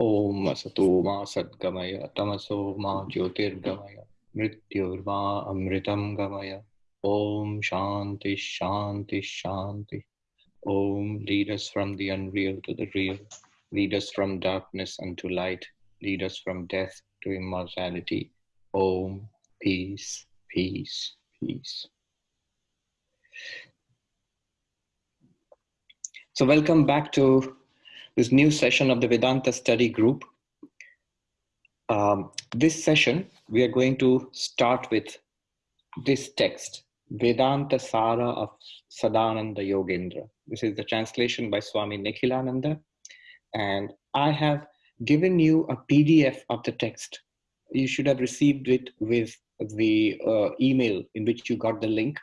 ॐ असतो मा सद्गमय तमसो मा ज्योतिर्गमय मृत्युर्मा अमृतं गमय ॐ शान्ति शान्ति शान्ति ॐ lead us from the unreal to the real lead us from darkness unto light lead us from death to immortality Om peace peace peace so welcome back to this new session of the Vedanta study group. Um, this session, we are going to start with this text, Vedanta Sara of Sadananda Yogendra. This is the translation by Swami Nikhilananda. And I have given you a PDF of the text. You should have received it with the uh, email in which you got the link.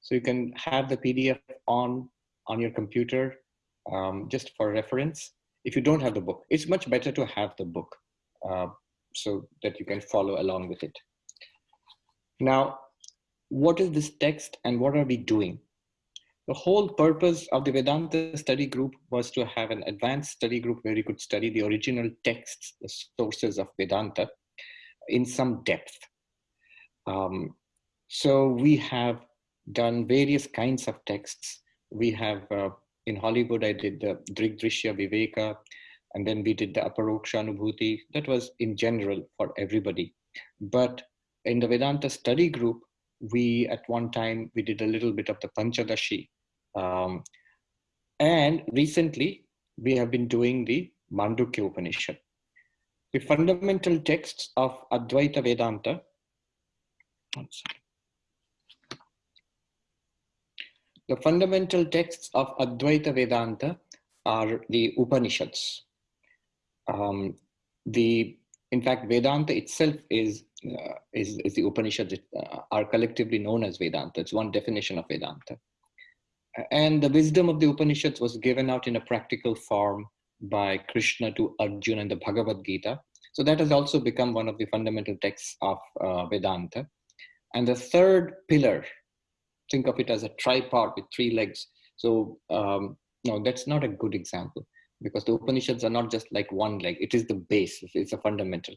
So you can have the PDF on, on your computer um, just for reference. If you don't have the book, it's much better to have the book uh, so that you can follow along with it. Now, what is this text and what are we doing? The whole purpose of the Vedanta study group was to have an advanced study group where you could study the original texts, the sources of Vedanta in some depth. Um, so we have done various kinds of texts. We have uh, in Hollywood, I did the Drig Drigdrishya Viveka, and then we did the Aparoksha Anubhuti. That was in general for everybody. But in the Vedanta study group, we at one time, we did a little bit of the Panchadashi. Um, and recently, we have been doing the Mandukya Upanishad. The fundamental texts of Advaita Vedanta, the fundamental texts of Advaita Vedanta are the Upanishads. Um, the, in fact, Vedanta itself is, uh, is, is, the Upanishads uh, are collectively known as Vedanta. It's one definition of Vedanta. And the wisdom of the Upanishads was given out in a practical form by Krishna to Arjuna in the Bhagavad Gita. So that has also become one of the fundamental texts of uh, Vedanta. And the third pillar think of it as a tripod with three legs. So um, no, that's not a good example because the Upanishads are not just like one leg. It is the base. It's a fundamental.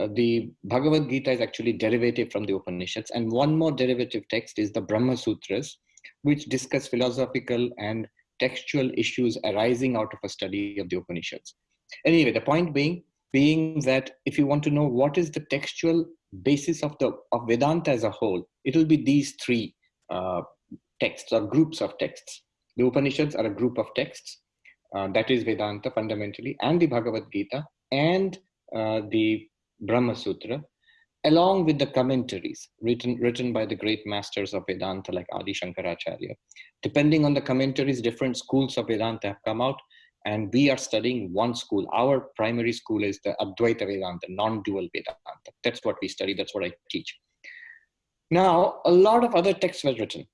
Uh, the Bhagavad Gita is actually derivative from the Upanishads. And one more derivative text is the Brahma Sutras, which discuss philosophical and textual issues arising out of a study of the Upanishads. Anyway, the point being, being that if you want to know what is the textual basis of the of Vedanta as a whole, it will be these three uh, texts or groups of texts. The Upanishads are a group of texts. Uh, that is Vedanta fundamentally, and the Bhagavad Gita, and uh, the Brahma Sutra, along with the commentaries written, written by the great masters of Vedanta like Adi Shankaracharya. Depending on the commentaries, different schools of Vedanta have come out, and we are studying one school. Our primary school is the Advaita Vedanta, non-dual Vedanta. That's what we study, that's what I teach. Now, a lot of other texts were written.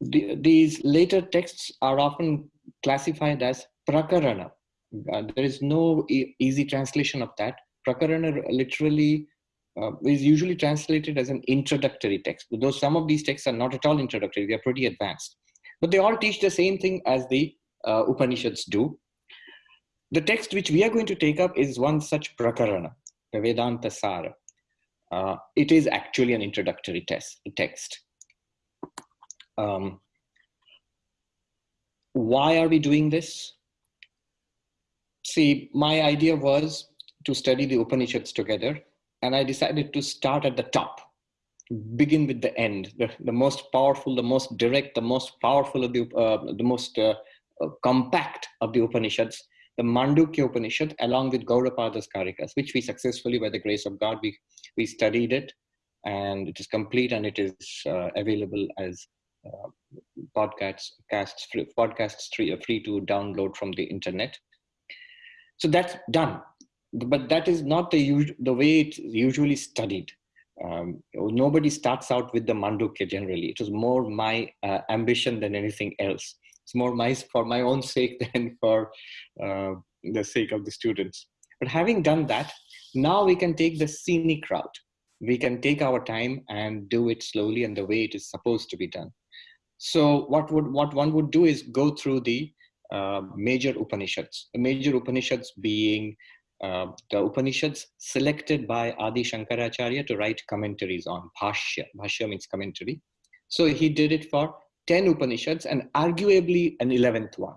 The, these later texts are often classified as prakarana. Uh, there is no e easy translation of that. Prakarana literally uh, is usually translated as an introductory text, though some of these texts are not at all introductory, they are pretty advanced. But they all teach the same thing as the uh, Upanishads do. The text which we are going to take up is one such prakarana, the Vedanta Sara uh, it is actually an introductory test, text. Um, why are we doing this? See, my idea was to study the Upanishads together, and I decided to start at the top, begin with the end, the, the most powerful, the most direct, the most powerful of the, uh, the most uh, uh compact of the Upanishads, the Mandukya Upanishad along with Gaudapada's Karikas, which we successfully, by the grace of God, we, we studied it and it is complete and it is uh, available as uh, podcasts, casts, free, podcasts free, uh, free to download from the internet. So that's done. But that is not the, the way it's usually studied. Um, nobody starts out with the Mandukya generally. It was more my uh, ambition than anything else it's more my for my own sake than for uh, the sake of the students but having done that now we can take the scenic route we can take our time and do it slowly and the way it is supposed to be done so what would what one would do is go through the uh, major Upanishads. The major Upanishads being uh, the Upanishads selected by Adi Shankaracharya to write commentaries on Bhashya. Bhashya means commentary. So he did it for 10 Upanishads and arguably an 11th one.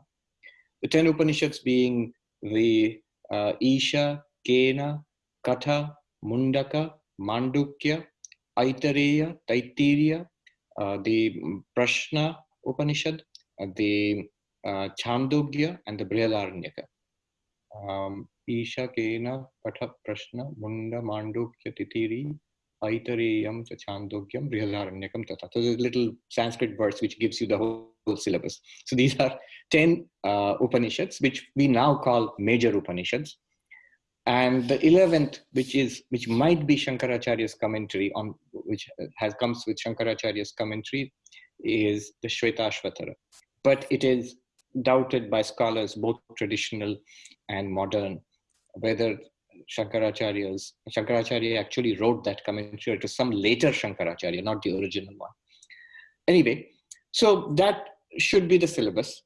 The 10 Upanishads being the uh, Isha, Kena, कथ, Mundaka, Mandukya, Aitareya Taittiriya the mm, Prashna, Upanishad the Chandogya and the Brihadaranyaka. Isha Kena, पठ, प्रश्न, मुंड, मांडुक्य, तितीरी ऐतरेयम च छांदोग्यम बृहदारण्यकम तथा। Two little Sanskrit words which gives you the whole syllabus so these are 10 Upanishads which we now call major Upanishads. And the 11th which is which might be shankaracharya's commentary on which has comes with shankaracharya's commentary is the shvetashvatara but it is doubted by scholars both traditional and modern whether shankaracharya's shankaracharya actually wrote that commentary to some later shankaracharya not the original one. Anyway so that should be the syllabus.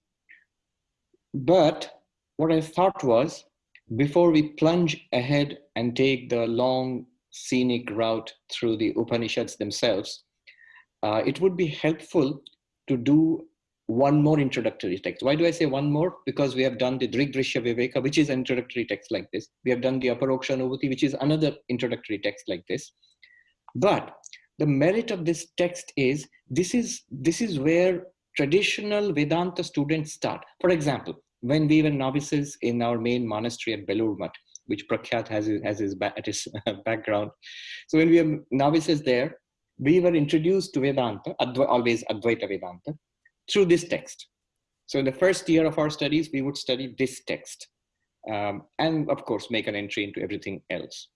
But what i thought was before we plunge ahead and take the long scenic route through the Upanishads themselves, uh, it would be helpful to do one more introductory text. Why do I say one more? Because we have done the Drigdrishya Viveka, which is an introductory text like this. We have done the Aparoksha Anubhuti, which is another introductory text like this. But the merit of this text is this is this is where traditional Vedanta students start. For example, when we were novices in our main monastery at Belur Mutt, which Prakhyat has, has his, at his background. So when we were novices there, we were introduced to Vedanta, Adva, always Advaita Vedanta, through this text. So in the first year of our studies, we would study this text. Um, and of course, make an entry into everything else.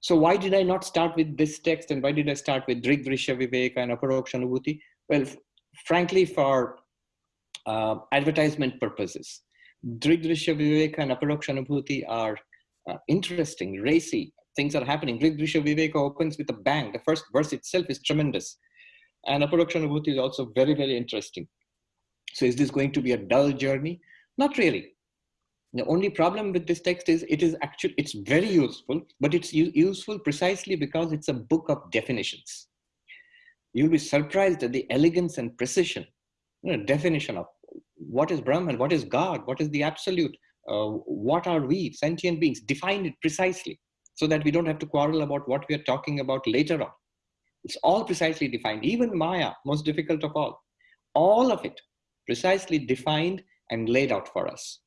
So why did I not start with this text and why did I start with Drigdrishya Viveka and Aparoksha Anubhuti? Well, frankly, for uh, advertisement purposes. Drigdrishya Viveka and Aparoksha Anubhuti are uh, interesting, racy. Things are happening. Drigdrishya Viveka opens with a bang. The first verse itself is tremendous. And Aparoksha Anubhuti is also very, very interesting. So is this going to be a dull journey? Not really. The only problem with this text is it is actually, it's very useful, but it's useful precisely because it's a book of definitions. You'll be surprised at the elegance and precision you know, definition of what is Brahman, what is God, what is the absolute, uh, what are we, sentient beings, define it precisely so that we don't have to quarrel about what we are talking about later on. It's all precisely defined, even Maya, most difficult of all. All of it precisely defined and laid out for us.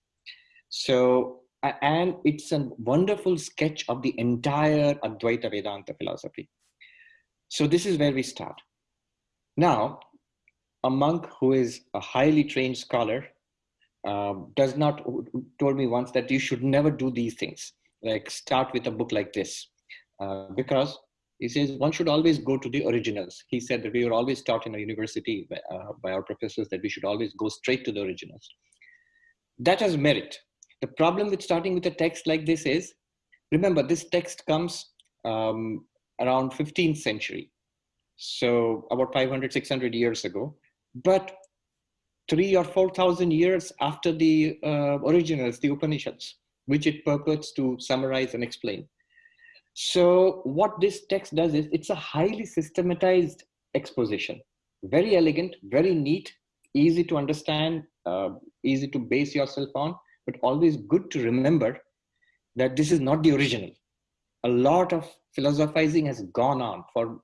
So, and it's a wonderful sketch of the entire Advaita Vedanta philosophy. So this is where we start. Now, a monk who is a highly trained scholar um, does not told me once that you should never do these things. Like start with a book like this. Uh, because he says one should always go to the originals. He said that we were always taught in a university by, uh, by our professors that we should always go straight to the originals. That has merit. The problem with starting with a text like this is remember this text comes um, around 15th century. So about 500 600 years ago but three or 4,000 years after the uh, originals, the Upanishads, which it purports to summarize and explain. So what this text does is it's a highly systematized exposition, very elegant, very neat, easy to understand, uh, easy to base yourself on, but always good to remember that this is not the original. A lot of philosophizing has gone on for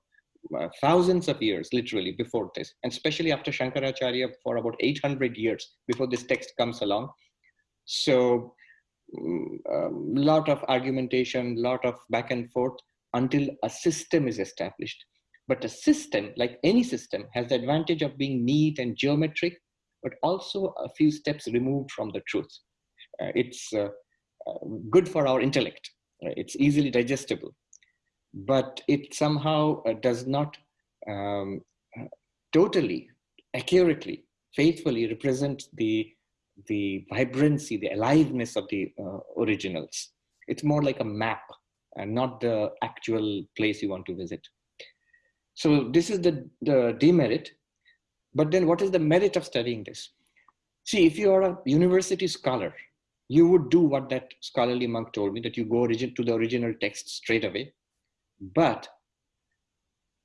thousands of years, literally, before this, and especially after Shankaracharya for about 800 years before this text comes along. So, a mm, um, lot of argumentation, lot of back and forth until a system is established. But a system, like any system, has the advantage of being neat and geometric, but also a few steps removed from the truth. Uh, it's uh, uh, good for our intellect. It's easily digestible but it somehow uh, does not um, totally accurately, faithfully represent the, the vibrancy, the aliveness of the uh, originals. It's more like a map and not the actual place you want to visit. So this is the, the demerit. But then what is the merit of studying this? see, if you are a university scholar, you would do what that scholarly monk told me, that you go origin to the original text straight away. But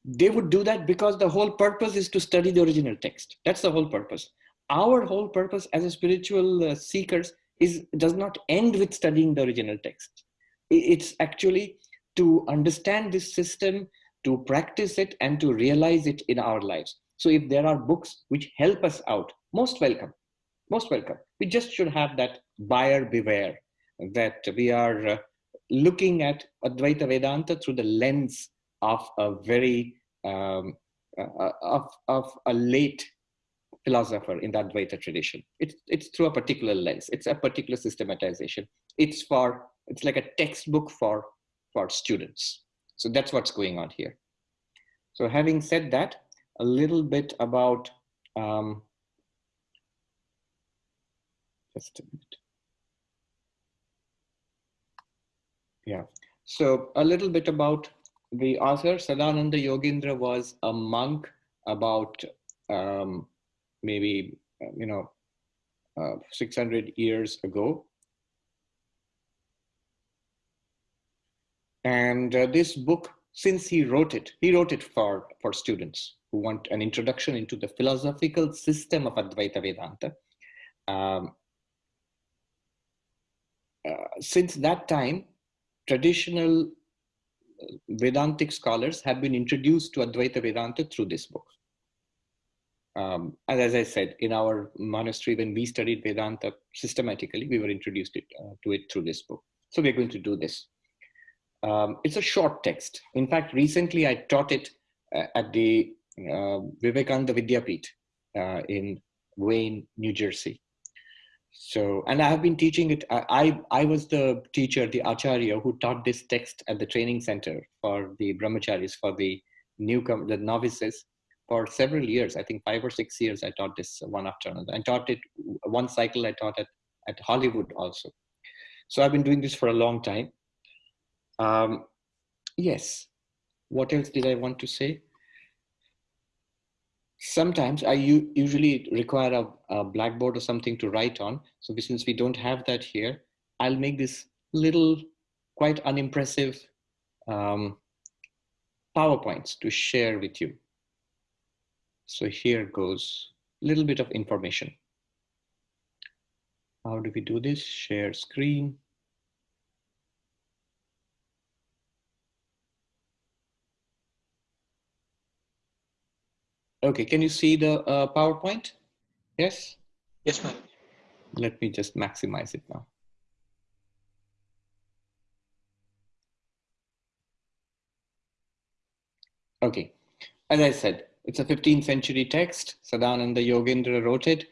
they would do that because the whole purpose is to study the original text. That's the whole purpose. Our whole purpose as a spiritual uh, seekers is does not end with studying the original text. It's actually to understand this system, to practice it, and to realize it in our lives. So if there are books which help us out, most welcome, most welcome. We just should have that buyer beware that we are uh, looking at Advaita Vedanta through the lens of a very um, uh, of, of a late philosopher in the Advaita tradition. It's, it's through a particular lens. It's a particular systematization. It's for, it's like a textbook for, for students. So that's what's going on here. So having said that, a little bit about, um, just a minute. Yeah, so a little bit about the author, Sadananda Yogendra was a monk about um, maybe, you know, uh, 600 years ago. And uh, this book, since he wrote it, he wrote it for, for students who want an introduction into the philosophical system of Advaita Vedanta. Um, uh, since that time, traditional Vedantic scholars have been introduced to Advaita Vedanta through this book. Um, and as I said, in our monastery, when we studied Vedanta systematically, we were introduced it, uh, to it through this book. So we're going to do this. Um, it's a short text. In fact, recently I taught it uh, at the uh, Vivekananda Vidyapeeth uh, in Wayne, New Jersey. So, and I have been teaching it. I, I was the teacher, the acharya, who taught this text at the training center for the brahmacharis, for the newcomer, the novices, for several years. I think five or six years. I taught this one after another. I taught it one cycle. I taught it at Hollywood also. So I've been doing this for a long time. Um, yes. What else did I want to say? Sometimes I usually require a, a, blackboard or something to write on. So since we don't have that here, I'll make this little, quite unimpressive um, PowerPoints to share with you. So here goes a little bit of information. How do we do this? Share screen. Okay, can you see the uh, PowerPoint? Yes? Yes, ma'am. Let me just maximize it now. Okay, as I said, it's a 15th century text. Sadananda Yogendra wrote it.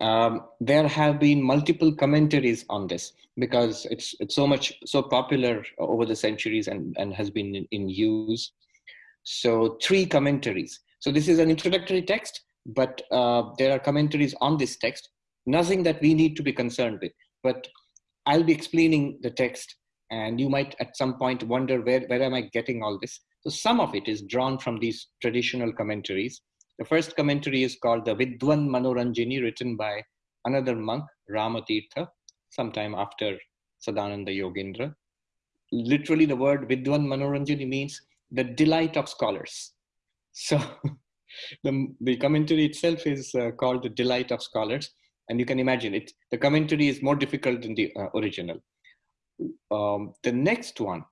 Um, there have been multiple commentaries on this because it's it's so much so popular over the centuries and, and has been in, in use. So three commentaries. So this is an introductory text, but uh, there are commentaries on this text, nothing that we need to be concerned with. But I'll be explaining the text and you might at some point wonder where, where am I getting all this? So some of it is drawn from these traditional commentaries. The first commentary is called the Vidwan Manoranjini written by another monk, Ramatirtha, sometime after Sadananda Yogendra. Literally the word Vidwan Manoranjini means the delight of scholars. So the, the commentary itself is uh, called The Delight of Scholars. And you can imagine it, the commentary is more difficult than the uh, original. Um, the next one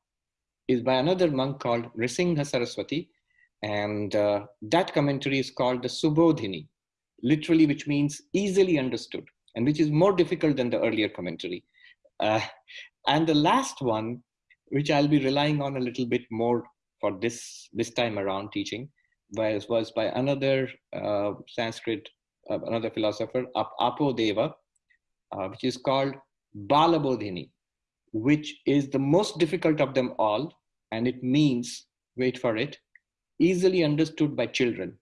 is by another monk called Nrisingha Saraswati. And uh, that commentary is called the Subodhini, literally, which means easily understood, and which is more difficult than the earlier commentary. Uh, and the last one, which I'll be relying on a little bit more for this, this time around teaching, was, was by another uh, Sanskrit, uh, another philosopher, Apodeva, uh, which is called Balabodhini, which is the most difficult of them all. And it means, wait for it, easily understood by children.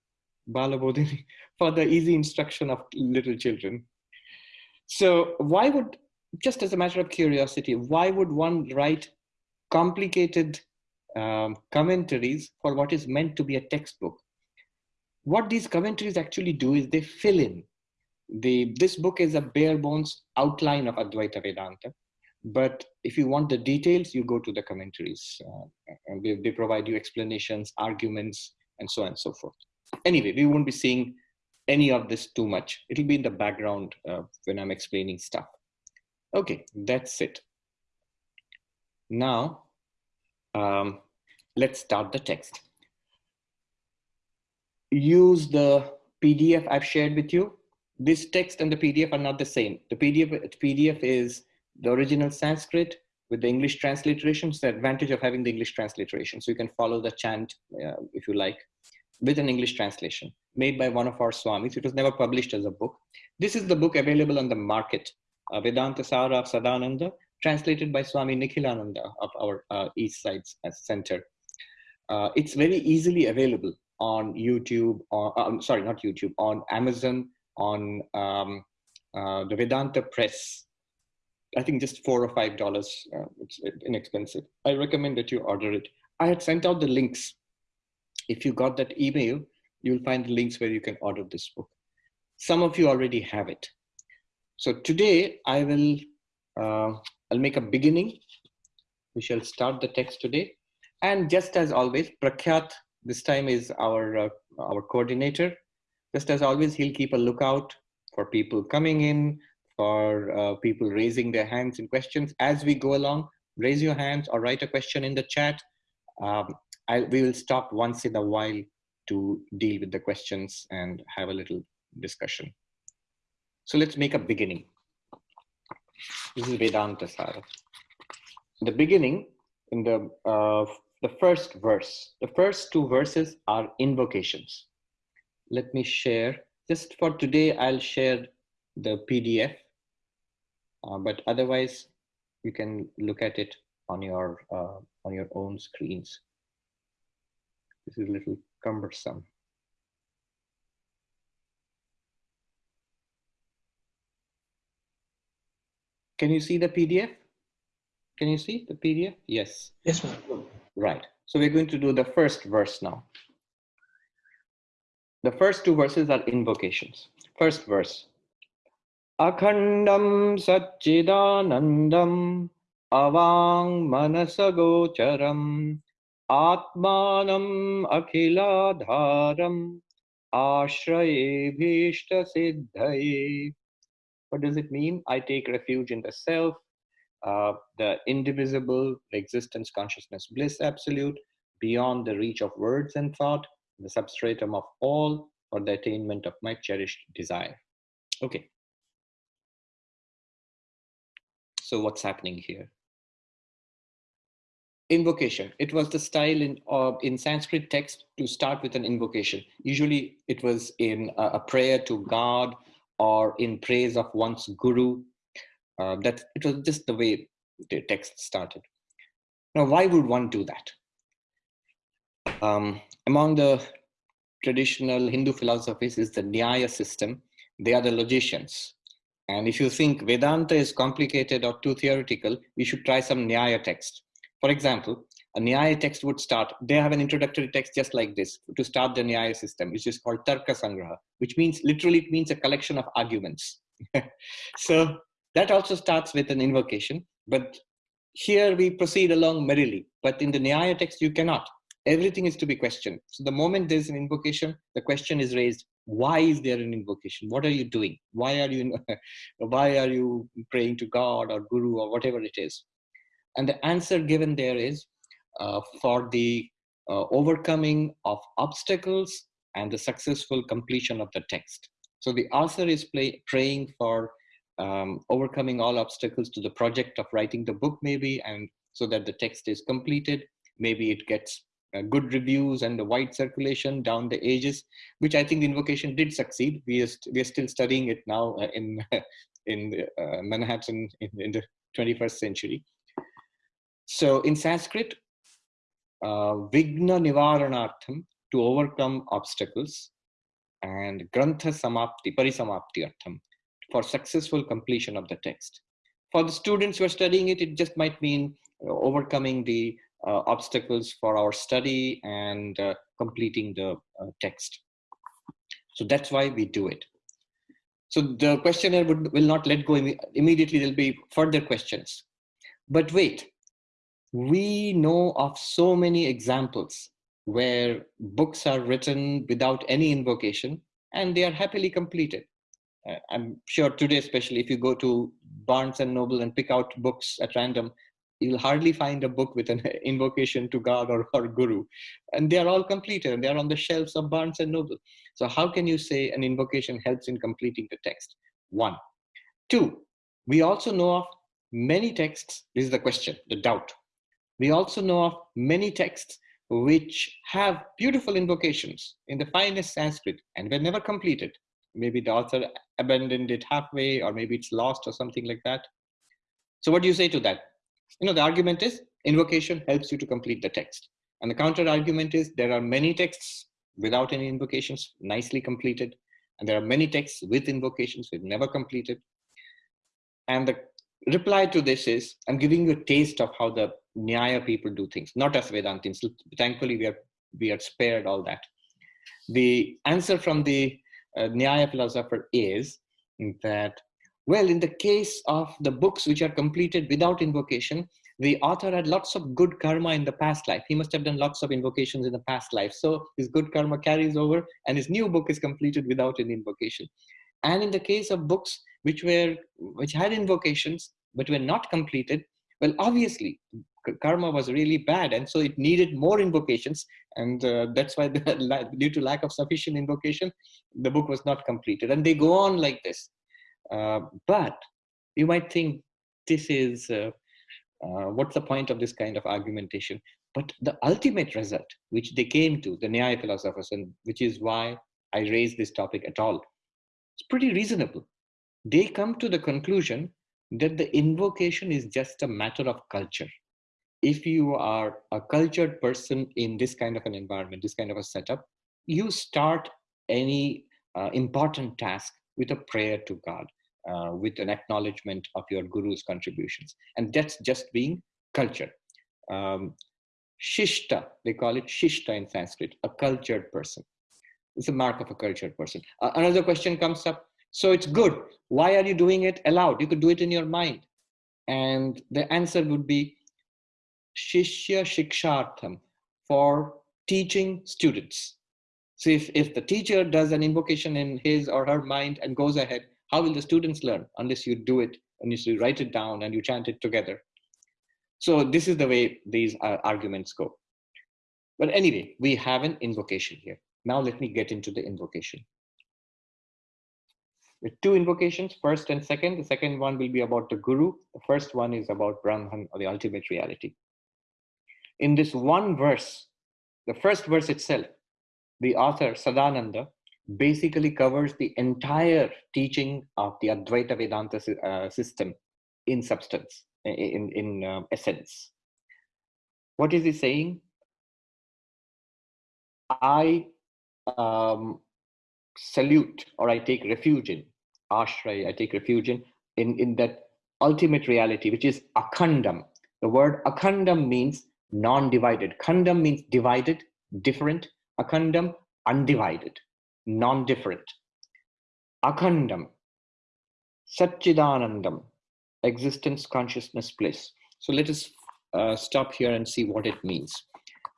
Balabodhini, for the easy instruction of little children. So why would, just as a matter of curiosity, why would one write complicated um, commentaries for what is meant to be a textbook. What these commentaries actually do is they fill in the, this book is a bare bones outline of Advaita Vedanta. But if you want the details, you go to the commentaries. Uh, and they, they provide you explanations, arguments, and so on and so forth. Anyway, we won't be seeing any of this too much. It'll be in the background uh, when I'm explaining stuff. Okay, that's it. Now, um, let's start the text. Use the PDF I've shared with you. This text and the PDF are not the same. The PDF, PDF is the original Sanskrit with the English transliteration. It's the advantage of having the English transliteration. So you can follow the chant uh, if you like with an English translation made by one of our Swamis. It was never published as a book. This is the book available on the market, uh, Vedanta Sara of Sadananda, translated by Swami Nikhilananda of our uh, East Side Center. Uh, it's very easily available on YouTube, or um, sorry, not YouTube, on Amazon, on um, uh, the Vedanta Press. I think just four or five dollars. Uh, it's inexpensive. I recommend that you order it. I had sent out the links. If you got that email, you'll find the links where you can order this book. Some of you already have it. So today I will, uh, I'll make a beginning. We shall start the text today. And just as always, Prakhyat this time is our, uh, our coordinator. Just as always, he'll keep a lookout for people coming in, for uh, people raising their hands in questions. As we go along, raise your hands or write a question in the chat. Um, I, we will stop once in a while to deal with the questions and have a little discussion. So let's make a beginning. This is Vedanta Sara. The beginning in the uh, the first verse. The first two verses are invocations. Let me share, just for today, I'll share the PDF, uh, but otherwise you can look at it on your, uh, on your own screens. This is a little cumbersome. Can you see the PDF? Can you see the PDF? Yes. Yes, ma'am. Right. So we're going to do the first verse now. The first two verses are invocations. First verse. Akhandam Satchidanandam Avang Manasagocharam Atmanam Akhiladharam Ashraye Bhishta Siddhaye. What does it mean? I take refuge in the self, uh, the indivisible existence, consciousness, bliss absolute, beyond the reach of words and thought, the substratum of all, for the attainment of my cherished desire. Okay. So what's happening here? Invocation. It was the style in, uh, in Sanskrit text to start with an invocation. Usually it was in a, a prayer to God or in praise of one's guru uh, that it was just the way the text started. Now, why would one do that? Um, among the traditional Hindu philosophies is the Nyaya system. They are the logicians. And if you think Vedanta is complicated or too theoretical, you should try some Nyaya text. For example, a Nyaya text would start, they have an introductory text just like this to start the Nyaya system, which is called Tarka Sangraha, which means literally it means a collection of arguments. so that also starts with an invocation, but here we proceed along merrily. But in the Nyaya text, you cannot. Everything is to be questioned. So the moment there's an invocation, the question is raised, why is there an invocation? What are you doing? Why are you, why are you praying to God or Guru or whatever it is? And the answer given there is for the uh, overcoming of obstacles and the successful completion of the text. So the author is play, praying for um, overcoming all obstacles to the project of writing the book maybe and so that the text is completed. Maybe it gets uh, good reviews and the wide circulation down the ages which i think the invocation did succeed. We are, we are still studying it now uh, in in uh, manhattan in, in, the 21st century. So in sanskrit uh, vigna nivaranartham to overcome obstacles and grantha samapti parisamapti artham for successful completion of the text. For the students who are studying it, it just might mean uh, overcoming the uh, obstacles for our study and uh, completing the uh, text. So that's why we do it. So the questionnaire would, will not let go immediately. There'll be further questions. But wait, we know of so many examples where books are written without any invocation and they are happily completed. Uh, I'm sure today, especially if you go to Barnes and Noble and pick out books at random, you'll hardly find a book with an invocation to God or, or Guru. And they are all completed and they are on the shelves of Barnes and Noble. So how can you say an invocation helps in completing the text? One. Two, we also know of many texts, this is the question, the doubt. We also know of many texts which have beautiful invocations in the finest Sanskrit and were never completed. Maybe the author abandoned it halfway, or maybe it's lost or something like that. So, what do you say to that? You know, the argument is invocation helps you to complete the text. And the counter argument is there are many texts without any invocations, nicely completed. And there are many texts with invocations with never completed. And the reply to this is I'm giving you a taste of how the Nyaya people do things, not as Vedantins. Thankfully, we are, we are spared all that. The answer from the uh, Nyaya philosopher is that, well, in the case of the books which are completed without invocation, the author had lots of good karma in the past life. He must have done lots of invocations in the past life. So his good karma carries over and his new book is completed without any invocation. And in the case of books which were which had invocations but were not completed, well, obviously karma was really bad and so it needed more invocations and uh, that's why the, due to lack of sufficient invocation the book was not completed. And they go on like this. Uh, but you might think this is uh, uh what's the point of this kind of argumentation? But the ultimate result which they came to the Nyaya philosophers and which is why i raise this topic at all it's pretty reasonable. They come to the conclusion that the invocation is just a matter of culture if you are a cultured person in this kind of an environment, this kind of a setup, you start any uh, important task with a prayer to God, uh, with an acknowledgement of your guru's contributions. And that's just being cultured. Um, shishta, they call it shishta in Sanskrit, a cultured person. It's a mark of a cultured person. Uh, another question comes up. So it's good. Why are you doing it aloud? You could do it in your mind. And the answer would be Shishya Shikshartham for teaching students. So if, if the teacher does an invocation in his or her mind and goes ahead, how will the students learn unless you do it and you write it down and you chant it together? So this is the way these uh, arguments go. But anyway, we have an invocation here. Now let me get into the invocation. With two invocations, first and second. The second one will be about the Guru. The first one is about Brahman or the ultimate reality in this one verse, the first verse itself, the author Sadananda basically covers the entire teaching of the Advaita Vedanta uh, system in substance, in, in uh, essence. What is he saying? I um, salute or I take refuge in, ashray, I take refuge in, in, in that ultimate reality, which is akhandam. The word akhandam means non-divided. Khandam means divided, different. Akhandam, undivided, non-different. Akhandam, Satchidanandam, existence, consciousness, bliss. So let us uh, stop here and see what it means.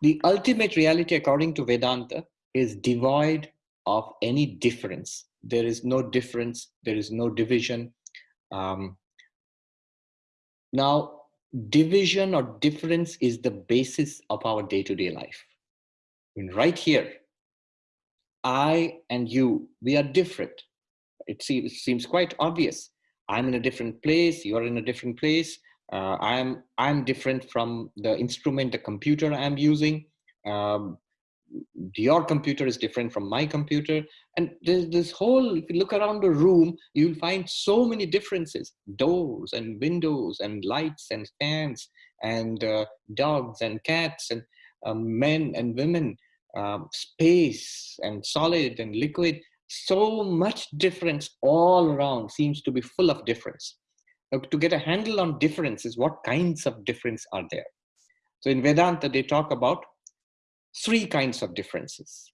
The ultimate reality, according to Vedanta, is devoid of any difference. There is no difference, there is no division. Um, now, division or difference is the basis of our day-to-day -day life. Right here, I and you, we are different. It seems, seems quite obvious. I'm in a different place, you're in a different place. Uh, I'm, I'm different from the instrument, the computer I'm using. Um, your computer is different from my computer. And there's this whole if you look around the room you'll find so many differences. Doors and windows and lights and fans and uh, dogs and cats and um, men and women um, space and solid and liquid. So much difference all around seems to be full of difference. Now, to get a handle on differences what kinds of difference are there. So in vedanta they talk about three kinds of differences.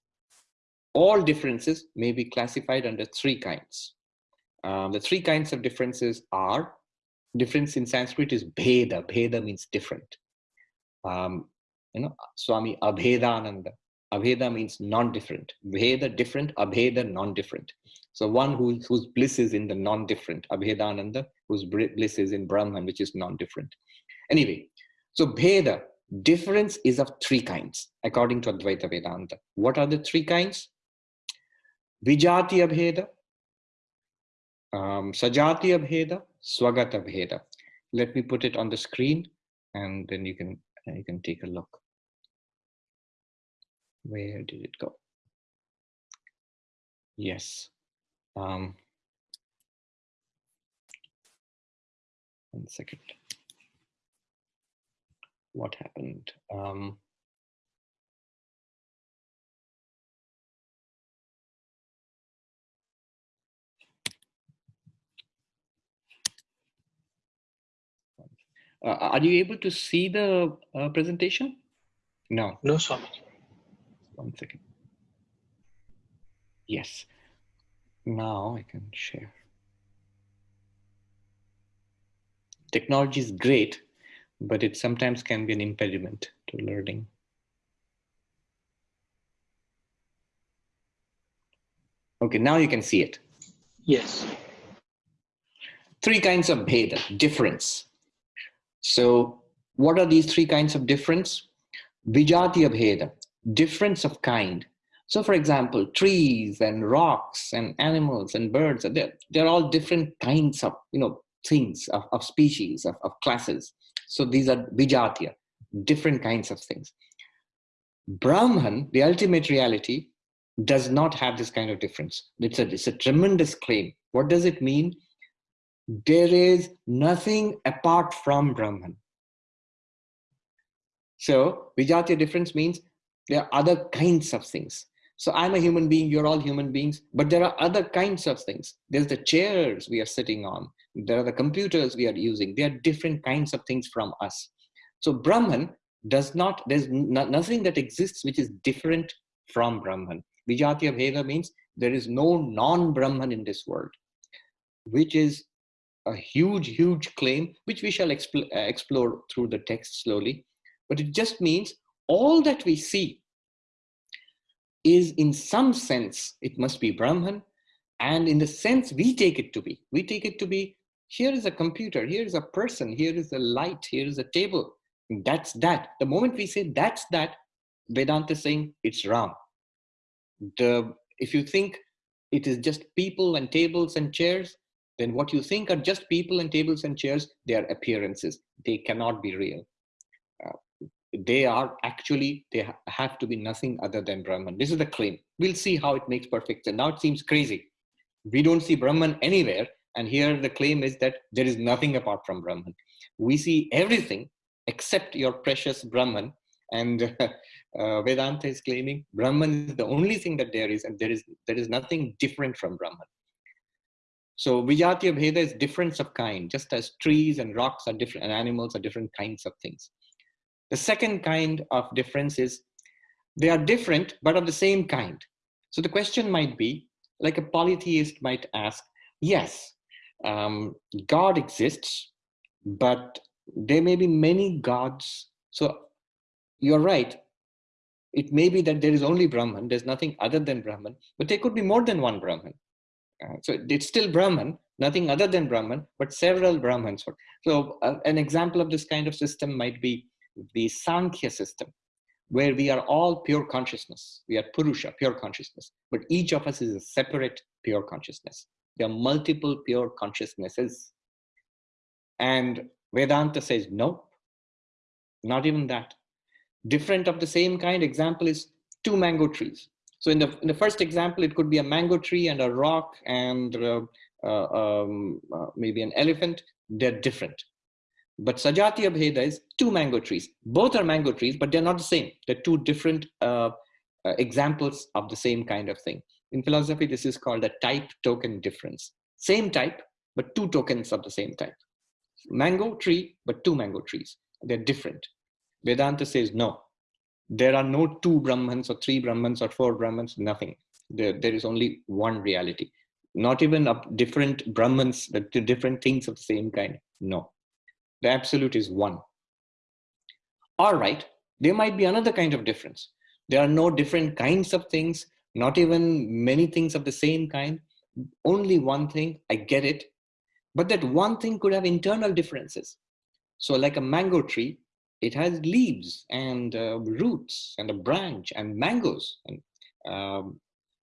All differences may be classified under three kinds. Um, the three kinds of differences are, difference in Sanskrit is bheda. Bheda means different. Um, you know, Swami Abhedananda. Abheda means non-different. Bheda, different. Abheda, non-different. So one who, whose bliss is in the non-different. Abhedananda, whose bliss is in Brahman, which is non-different. Anyway, so Bheda, difference is of three kinds, according to Advaita Vedanta. What are the three kinds? Vijatiya Bheda, um, Sajatiya Bheda, Swagata Abheda. Let me put it on the screen and then you can, you can take a look. Where did it go? Yes. Um, one second. What happened? Um, Uh, are you able to see the uh, presentation? No. No, Swami. One second. Yes. Now I can share. Technology is great, but it sometimes can be an impediment to learning. Okay, now you can see it. Yes. Three kinds of bheda, difference. So what are these three kinds of difference? Vijati bheda, difference of kind. So for example, trees and rocks and animals and birds, they're, they're all different kinds of, you know, things, of, of species, of, of classes. So these are vijatiya, different kinds of things. Brahman, the ultimate reality, does not have this kind of difference. It's a, it's a tremendous claim. What does it mean? There is nothing apart from Brahman. So Vijatiya difference means there are other kinds of things. So I'm a human being, you're all human beings, but there are other kinds of things. There's the chairs we are sitting on. There are the computers we are using. There are different kinds of things from us. So Brahman does not, there's nothing that exists which is different from Brahman. Vijatiya Bheda means there is no non-Brahman in this world, which is a huge, huge claim, which we shall explore, uh, explore through the text slowly. But it just means all that we see is in some sense, it must be Brahman. And in the sense we take it to be, we take it to be, here is a computer, here is a person, here is a light, here is a table. That's that. The moment we say that's that, Vedanta is saying it's wrong. The, if you think it is just people and tables and chairs, then what you think are just people and tables and chairs, they are appearances. They cannot be real. Uh, they are actually, they ha have to be nothing other than Brahman. This is the claim. We'll see how it makes perfect sense. Now it seems crazy. We don't see Brahman anywhere. And here the claim is that there is nothing apart from Brahman. We see everything except your precious Brahman. And uh, Vedanta is claiming Brahman is the only thing that there is, and there is, there is nothing different from Brahman. So Vijatiya Bheda is difference of kind, just as trees and rocks are different and animals are different kinds of things. The second kind of difference is they are different, but of the same kind. So the question might be, like a polytheist might ask, yes, um, God exists, but there may be many gods. So you're right. It may be that there is only Brahman, there's nothing other than Brahman, but there could be more than one Brahman. Uh, so it's still Brahman, nothing other than Brahman, but several Brahmans. So uh, an example of this kind of system might be the Sankhya system, where we are all pure consciousness. We are Purusha, pure consciousness, but each of us is a separate pure consciousness. There are multiple pure consciousnesses. And Vedanta says, nope, not even that. Different of the same kind example is two mango trees. So in the, in the first example, it could be a mango tree and a rock and uh, uh, um, uh, maybe an elephant. They're different. But Sajatiya Bheda is two mango trees. Both are mango trees, but they're not the same. They're two different uh, uh, examples of the same kind of thing. In philosophy, this is called a type token difference. Same type, but two tokens of the same type. Mango tree, but two mango trees. They're different. Vedanta says no. There are no two Brahmans or three Brahmans or four Brahmans, nothing. There, there is only one reality. not even of different Brahmans, but different things of the same kind. No, the absolute is one. All right, there might be another kind of difference. There are no different kinds of things, not even many things of the same kind. Only one thing, I get it. But that one thing could have internal differences. So like a mango tree, it has leaves and uh, roots and a branch and mangoes. And, um,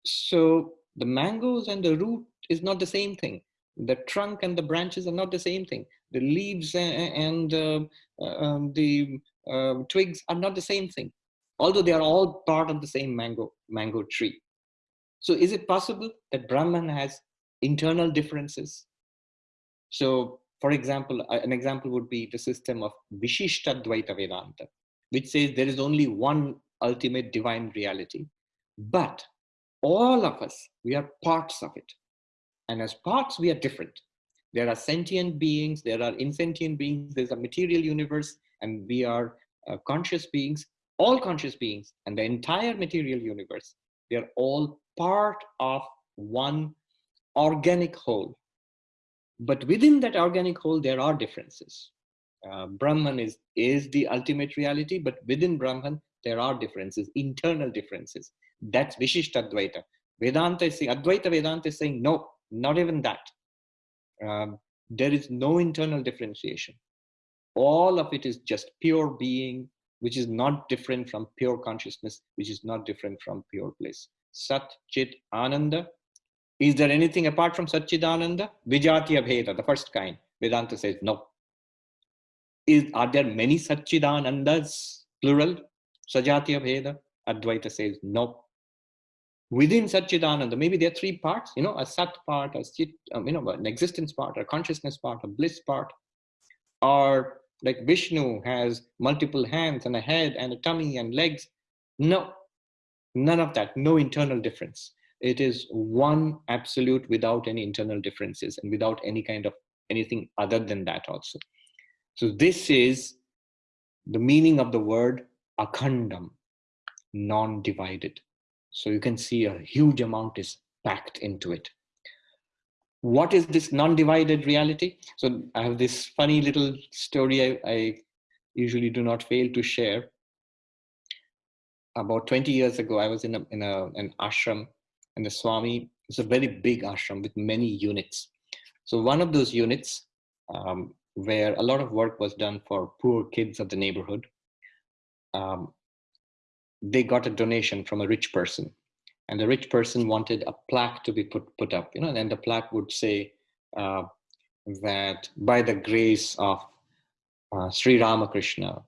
so the mangoes and the root is not the same thing. The trunk and the branches are not the same thing. The leaves and, uh, um, the uh, twigs are not the same thing, although they are all part of the same mango, mango tree. So is it possible that Brahman has internal differences? So for example, an example would be the system of Vishishtadvaita Vedanta, which says there is only one ultimate divine reality. But all of us, we are parts of it. And as parts, we are different. There are sentient beings, there are insentient beings, there's a material universe, and we are uh, conscious beings, all conscious beings, and the entire material universe. They're all part of one organic whole. But within that organic whole, there are differences. Uh, Brahman is, is the ultimate reality, but within Brahman, there are differences, internal differences. That's Vishishtadvaita. Vedanta is saying, Advaita Vedanta is saying, no, not even that. Um, there is no internal differentiation. All of it is just pure being, which is not different from pure consciousness, which is not different from pure bliss. Sat Chit Ananda. Is there anything apart from Sat, Chit, Ananda? Vijatiya Bheda, the first kind. Vedanta says no. Is, are there many Satchidanandas, plural? Sajatiya Bheda? Advaita says no within Satchidananda, maybe there are three parts, you know, a Sat part, a Chit, um, you know, an existence part, a consciousness part, a bliss part, or like Vishnu has multiple hands and a head and a tummy and legs. No, none of that, no internal difference. It is one absolute without any internal differences and without any kind of anything other than that also. So this is the meaning of the word akhandam, non-divided. So you can see a huge amount is packed into it. What is this non-divided reality? So I have this funny little story I, I usually do not fail to share. About 20 years ago, I was in, a, in a, an ashram and the Swami is a very big ashram with many units. So one of those units um, where a lot of work was done for poor kids of the neighborhood, um, they got a donation from a rich person. And the rich person wanted a plaque to be put put up you know and the plaque would say uh, that by the grace of uh, Sri Ramakrishna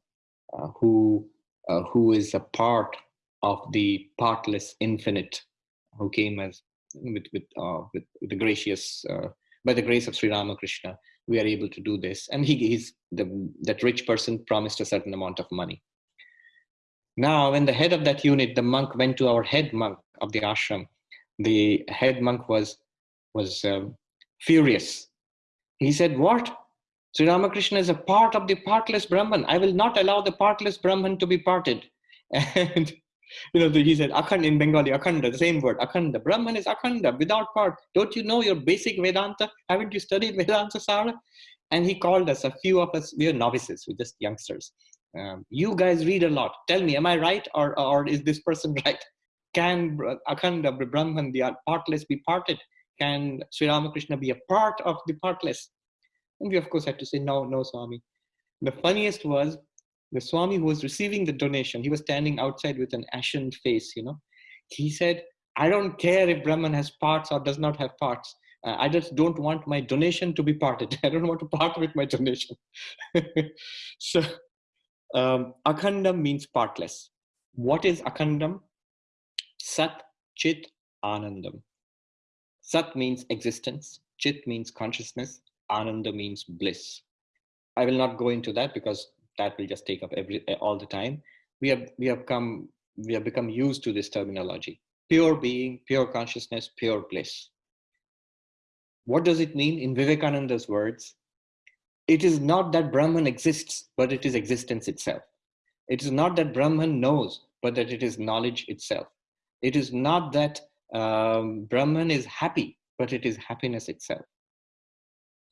uh, who uh, who is a part of the partless infinite who came as with with, uh, with, with the gracious uh, by the grace of Sri Ramakrishna we are able to do this. And he he's the that rich person promised a certain amount of money now, when the head of that unit, the monk went to our head monk of the ashram, the head monk was, was um, furious. He said, what? Sri Ramakrishna is a part of the partless Brahman. I will not allow the partless Brahman to be parted. And you know, he said akhanda in Bengali, akhanda, the same word, akhanda. Brahman is akhanda, without part. Don't you know your basic Vedanta? Haven't you studied Vedanta Sara? And he called us, a few of us, we are novices, we're just youngsters. Um, you guys read a lot. Tell me, am I right or, or is this person right? Can Akhanda, Brahman, the partless be parted? Can Sri Ramakrishna be a part of the partless? And we of course had to say, no, no, Swami. The funniest was the Swami who was receiving the donation, he was standing outside with an ashen face, you know. He said, I don't care if Brahman has parts or does not have parts. Uh, I just don't want my donation to be parted. I don't want to part with my donation. so um, akhandam means partless. What is akhandam? Sat, Chit, Anandam. Sat means existence, Chit means consciousness, Ananda means bliss. I will not go into that because that will just take up every all the time. We have we have come we have become used to this terminology. Pure being, pure consciousness, pure bliss. What does it mean in Vivekananda's words? It is not that Brahman exists, but it is existence itself. It is not that Brahman knows, but that it is knowledge itself. It is not that um, Brahman is happy, but it is happiness itself.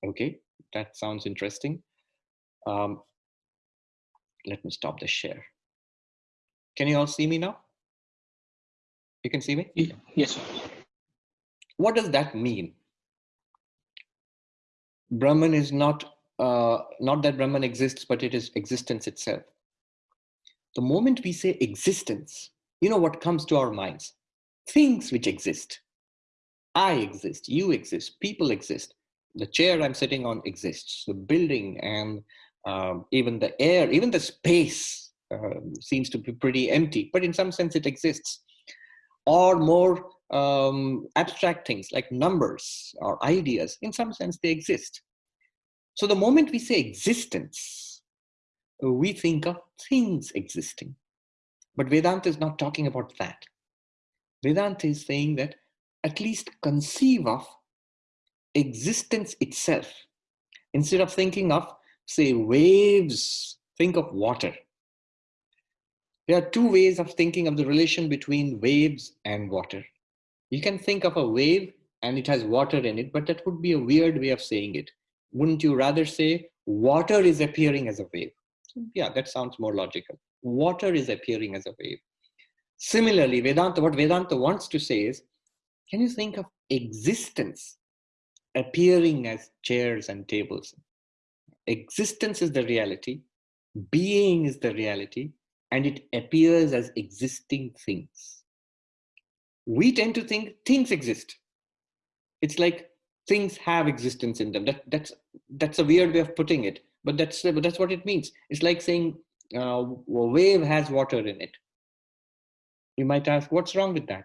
Okay, that sounds interesting. Um, let me stop the share. Can you all see me now? You can see me? Yes. What does that mean? Brahman is not, uh, not that Brahman exists, but it is existence itself. The moment we say existence, you know what comes to our minds? Things which exist. I exist, you exist, people exist. The chair I'm sitting on exists. The building and um, even the air, even the space uh, seems to be pretty empty, but in some sense it exists. Or more um, abstract things like numbers or ideas, in some sense they exist. So the moment we say existence, we think of things existing. But Vedanta is not talking about that. Vedanta is saying that at least conceive of existence itself. Instead of thinking of, say, waves, think of water. There are two ways of thinking of the relation between waves and water. You can think of a wave and it has water in it, but that would be a weird way of saying it. Wouldn't you rather say water is appearing as a wave? Yeah, that sounds more logical. Water is appearing as a wave. Similarly, Vedanta, what Vedanta wants to say is, can you think of existence appearing as chairs and tables? Existence is the reality, being is the reality, and it appears as existing things. We tend to think things exist. It's like things have existence in them. That, that's, that's a weird way of putting it, but that's, that's what it means. It's like saying uh, a wave has water in it. You might ask, what's wrong with that?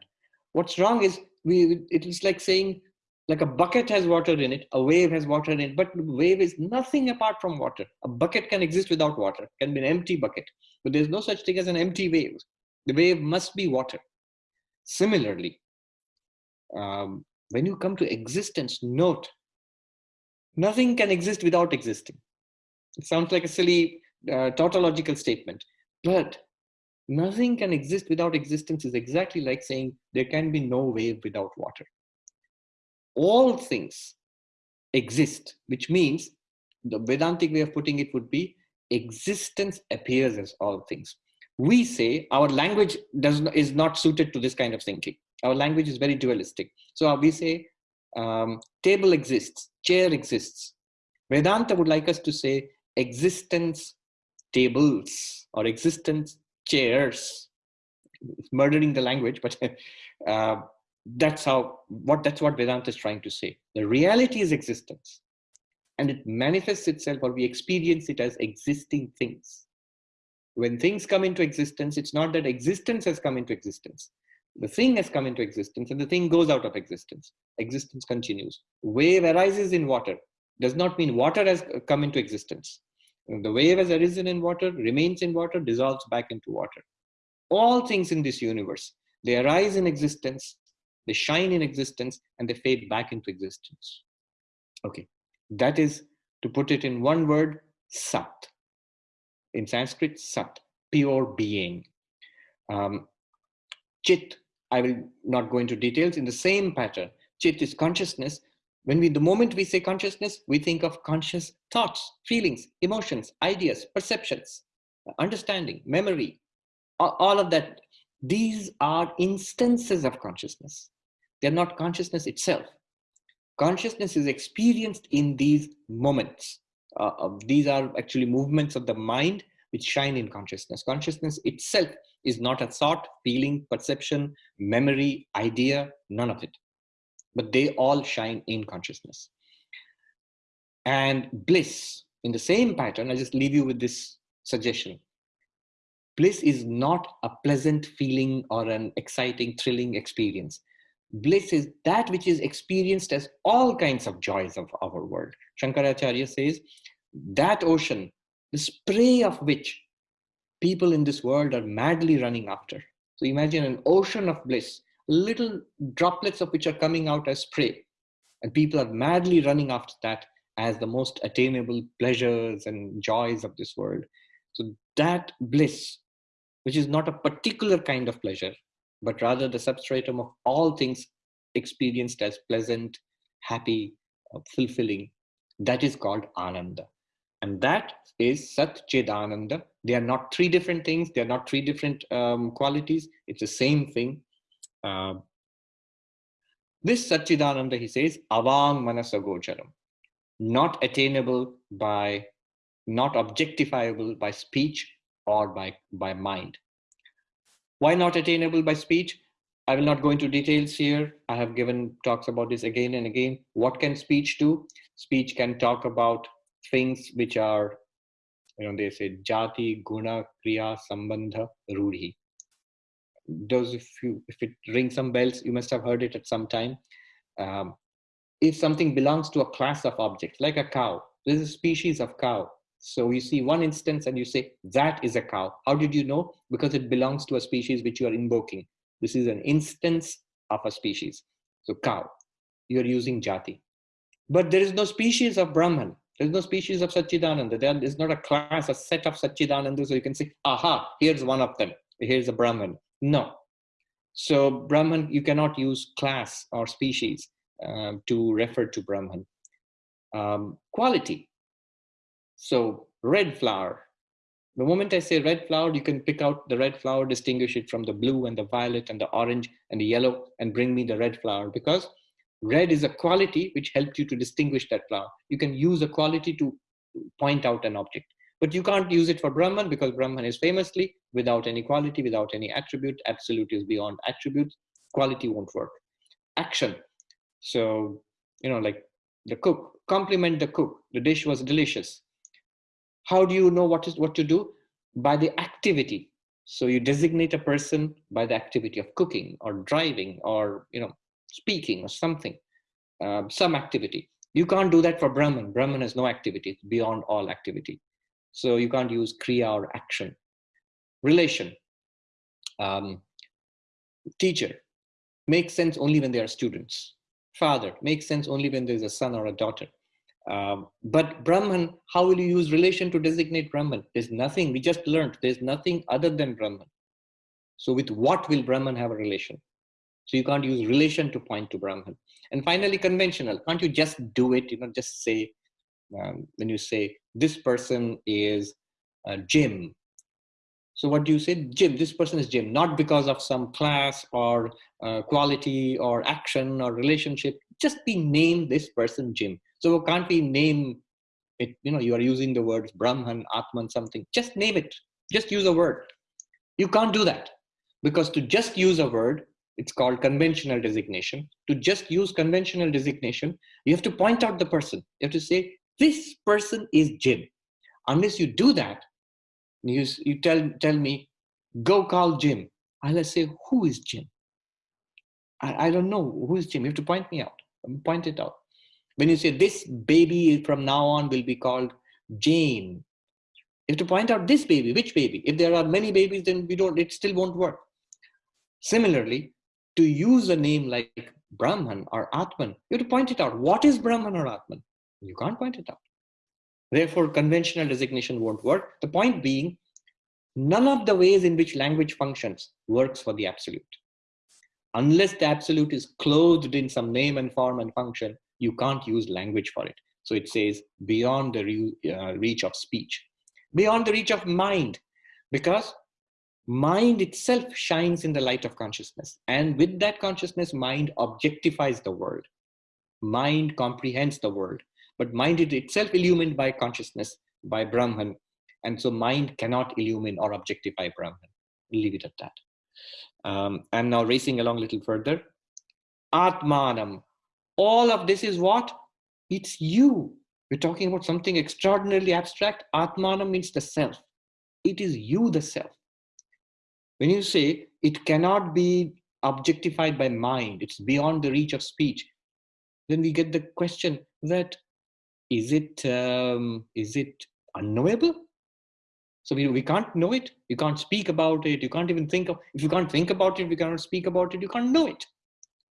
What's wrong is we, it is like saying like a bucket has water in it, a wave has water in it, but wave is nothing apart from water. A bucket can exist without water, can be an empty bucket, but there's no such thing as an empty wave. The wave must be water. Similarly, um, when you come to existence, note, nothing can exist without existing. It sounds like a silly uh, tautological statement, but nothing can exist without existence is exactly like saying there can be no wave without water. All things exist, which means the Vedantic way of putting it would be existence appears as all things. We say our language does is not suited to this kind of thinking. Our language is very dualistic. So we say um, table exists, chair exists. Vedanta would like us to say existence tables or existence chairs. It's murdering the language, but uh, that's how what that's what Vedanta is trying to say. The reality is existence, and it manifests itself, or we experience it as existing things. When things come into existence, it's not that existence has come into existence. The thing has come into existence, and the thing goes out of existence. Existence continues. Wave arises in water does not mean water has come into existence. The wave has arisen in water, remains in water, dissolves back into water. All things in this universe, they arise in existence, they shine in existence, and they fade back into existence. Okay, that is, to put it in one word, sat. In Sanskrit, sat, pure being. Um, chit, I will not go into details, in the same pattern. Chit is consciousness, when we, the moment we say consciousness, we think of conscious thoughts, feelings, emotions, ideas, perceptions, understanding, memory, all of that. These are instances of consciousness. They're not consciousness itself. Consciousness is experienced in these moments. Uh, these are actually movements of the mind which shine in consciousness. Consciousness itself is not a thought, feeling, perception, memory, idea, none of it but they all shine in consciousness. And bliss, in the same pattern, I just leave you with this suggestion. Bliss is not a pleasant feeling or an exciting, thrilling experience. Bliss is that which is experienced as all kinds of joys of our world. Shankaracharya says, that ocean, the spray of which people in this world are madly running after. So imagine an ocean of bliss little droplets of which are coming out as spray. And people are madly running after that as the most attainable pleasures and joys of this world. So that bliss, which is not a particular kind of pleasure, but rather the substratum of all things experienced as pleasant, happy, uh, fulfilling. That is called Ananda. And that is Sat Chid Ananda. They are not three different things. They are not three different um, qualities. It's the same thing. Uh, this Satchidananda, he says, avang manasagocharam, not attainable by, not objectifiable by speech or by, by mind. Why not attainable by speech? I will not go into details here. I have given talks about this again and again. What can speech do? Speech can talk about things which are, you know, they say jati, guna, kriya, sambandha, rudhi. Those, if you, if it rings some bells, you must have heard it at some time. Um, if something belongs to a class of objects, like a cow, there's a species of cow. So you see one instance and you say, that is a cow. How did you know? Because it belongs to a species which you are invoking. This is an instance of a species. So cow, you're using jati. But there is no species of Brahman. There's no species of Satchidananda. There is not a class, a set of Satchidananda. So you can say, aha, here's one of them. Here's a Brahman. No. So Brahman, you cannot use class or species um, to refer to Brahman. Um, quality. So red flower. The moment I say red flower, you can pick out the red flower, distinguish it from the blue and the violet and the orange and the yellow and bring me the red flower because red is a quality which helps you to distinguish that flower. You can use a quality to point out an object, but you can't use it for Brahman because Brahman is famously without any quality, without any attribute. Absolute is beyond attributes. Quality won't work. Action. So, you know, like the cook, compliment the cook. The dish was delicious how do you know what is what to do? By the activity. So you designate a person by the activity of cooking or driving or you know speaking or something, uh, some activity. You can't do that for Brahman. Brahman has no activity, it's beyond all activity. So you can't use Kriya or action. Relation. Um, teacher makes sense only when they are students. Father makes sense only when there's a son or a daughter. Um, but Brahman, how will you use relation to designate Brahman? There's nothing, we just learned, there's nothing other than Brahman. So with what will Brahman have a relation? So you can't use relation to point to Brahman. And finally, conventional. Can't you just do it? You know, just say, um, when you say, this person is uh, Jim. So what do you say? Jim, this person is Jim, not because of some class or uh, quality or action or relationship. Just be named this person Jim. So can't we name it? You know, you are using the words Brahman, Atman, something. Just name it. Just use a word. You can't do that because to just use a word, it's called conventional designation. To just use conventional designation, you have to point out the person. You have to say, this person is Jim. Unless you do that, you, you tell, tell me, go call Jim. I'll say, who is Jim? I, I don't know who is Jim. You have to point me out, point it out. When you say this baby from now on will be called Jane, you have to point out this baby, which baby? If there are many babies, then we don't, it still won't work. Similarly, to use a name like Brahman or Atman, you have to point it out. What is Brahman or Atman? You can't point it out. Therefore, conventional designation won't work. The point being, none of the ways in which language functions works for the absolute. Unless the absolute is clothed in some name and form and function, you can't use language for it. So it says beyond the re uh, reach of speech, beyond the reach of mind, because mind itself shines in the light of consciousness. And with that consciousness, mind objectifies the world. Mind comprehends the world, but mind is itself illumined by consciousness, by Brahman. And so mind cannot illumine or objectify Brahman. leave it at that. Um, I'm now racing along a little further. Atmanam, all of this is what? It's you. We're talking about something extraordinarily abstract. Atmanam means the self. It is you, the self. When you say it cannot be objectified by mind, it's beyond the reach of speech, then we get the question that is it um, is it unknowable? So we, we can't know it. You can't speak about it. You can't even think of, if you can't think about it, we cannot speak about it, you can't know it.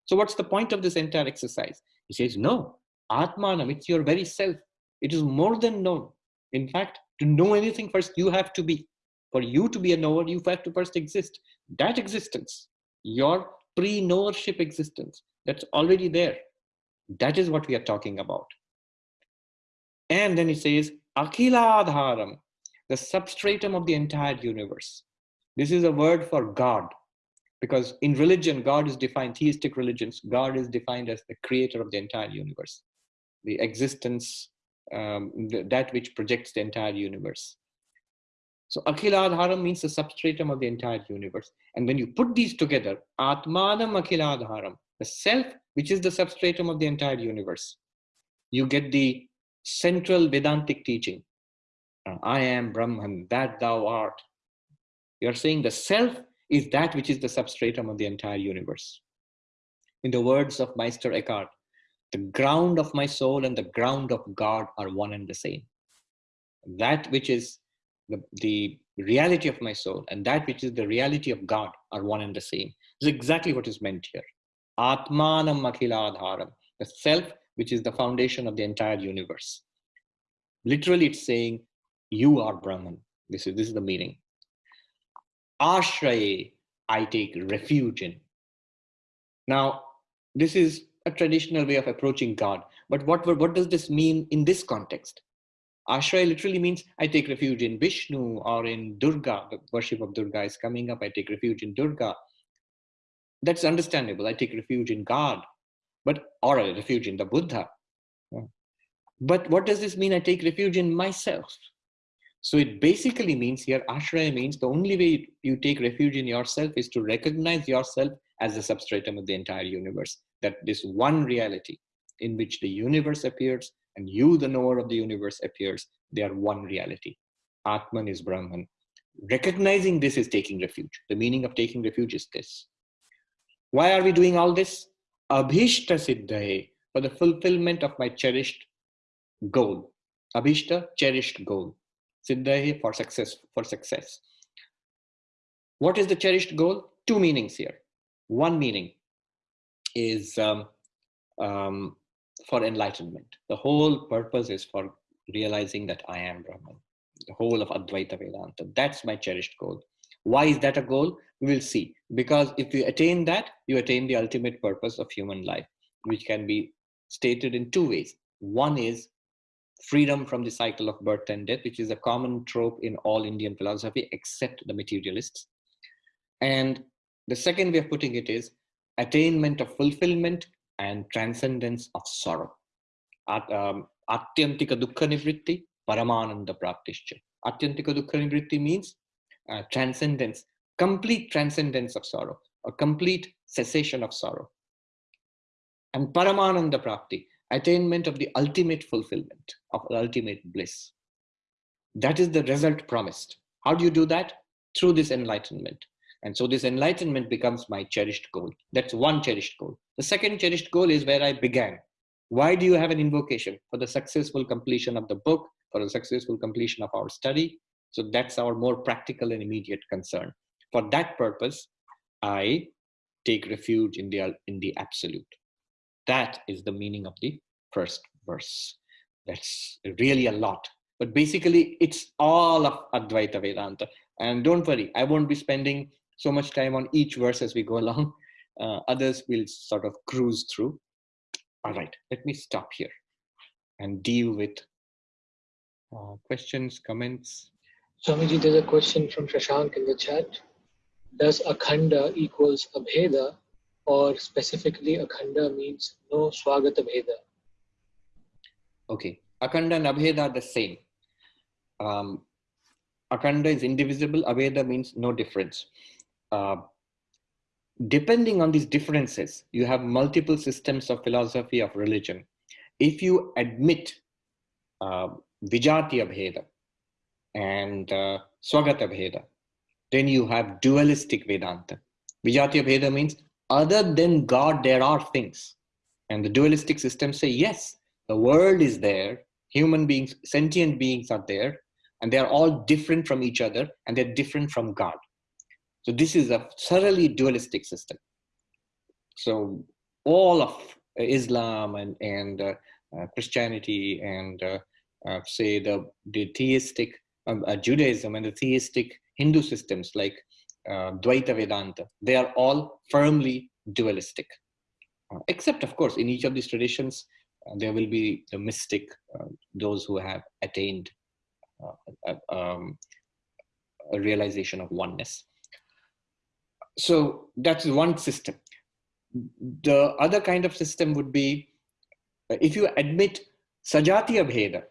So what's the point of this entire exercise? He says, no, Atmanam, it's your very self. It is more than known. In fact, to know anything first, you have to be. For you to be a knower, you have to first exist. That existence, your pre-knowership existence, that's already there. That is what we are talking about. And then it says, Akhila Adharam, the substratum of the entire universe. This is a word for God, because in religion, God is defined, theistic religions, God is defined as the creator of the entire universe, the existence, um, that which projects the entire universe. So Akhiladharam means the substratum of the entire universe. And when you put these together, Atmanam Akhiladharam, the self, which is the substratum of the entire universe, you get the central Vedantic teaching. Uh, I am Brahman, that thou art. You're saying the self is that which is the substratum of the entire universe. In the words of Meister Eckhart, the ground of my soul and the ground of God are one and the same. That which is the, the reality of my soul and that which is the reality of God are one and the same. This is exactly what is meant here. Atmanam Akhiladharam, the self which is the foundation of the entire universe. Literally, it's saying, You are Brahman. This is, this is the meaning. Ashray, I take refuge in. Now, this is a traditional way of approaching God. But what, what does this mean in this context? Ashray literally means I take refuge in Vishnu or in Durga. The worship of Durga is coming up. I take refuge in Durga. That's understandable. I take refuge in God, but or a refuge in the Buddha. But what does this mean? I take refuge in myself. So it basically means here, Ashraya means the only way you take refuge in yourself is to recognize yourself as the substratum of the entire universe. That this one reality in which the universe appears and you, the knower of the universe, appears. They are one reality. Atman is Brahman. Recognizing this is taking refuge. The meaning of taking refuge is this. Why are we doing all this? Abhishta Siddhaye, for the fulfillment of my cherished goal. Abhishta, cherished goal. Siddhaye, for success, for success. What is the cherished goal? Two meanings here. One meaning is um, um, for enlightenment. The whole purpose is for realizing that I am Brahman, the whole of Advaita Vedanta. That's my cherished goal. Why is that a goal? We will see. Because if you attain that, you attain the ultimate purpose of human life, which can be stated in two ways. One is freedom from the cycle of birth and death, which is a common trope in all Indian philosophy, except the materialists. And the second way of putting it is attainment of fulfillment and transcendence of sorrow. At, um, Atyantika Dukkha Nivritti, Paramananda Praptischa. Atyantika Dukkha Nivritti means uh, transcendence, complete transcendence of sorrow, a complete cessation of sorrow. And Paramananda Prapti, attainment of the ultimate fulfillment, of ultimate bliss. That is the result promised. How do you do that? Through this enlightenment. And so this enlightenment becomes my cherished goal. That's one cherished goal. The second cherished goal is where I began. Why do you have an invocation? For the successful completion of the book, for the successful completion of our study. So that's our more practical and immediate concern. For that purpose, I take refuge in the, in the absolute. That is the meaning of the first verse. That's really a lot. But basically, it's all of Advaita Vedanta. And don't worry, I won't be spending so much time on each verse as we go along. Uh, others will sort of cruise through. All right, let me stop here and deal with uh, questions, comments. Swamiji, there's a question from Shashank in the chat. Does Akhanda equals Abheda or specifically Akhanda means no Swagata Bheda? Okay, Akhanda and Abheda are the same. Um, Akhanda is indivisible, Abheda means no difference. Uh, depending on these differences, you have multiple systems of philosophy of religion. If you admit uh, Vijatiya and uh, Swagata Bheda, then you have dualistic Vedanta. Vijatiya Bheda means other than God, there are things. And the dualistic systems say, yes, the world is there, human beings, sentient beings are there, and they are all different from each other, and they're different from God. So this is a thoroughly dualistic system. So all of Islam and, and uh, uh, Christianity and uh, uh say the, the theistic um, uh, Judaism and the theistic Hindu systems like uh, Dvaita Vedanta, they are all firmly dualistic. Except, of course, in each of these traditions, there will be the mystic, those who have attained um, a realization of oneness. So that's one system. The other kind of system would be uh, if you admit Sajatiya Bheda,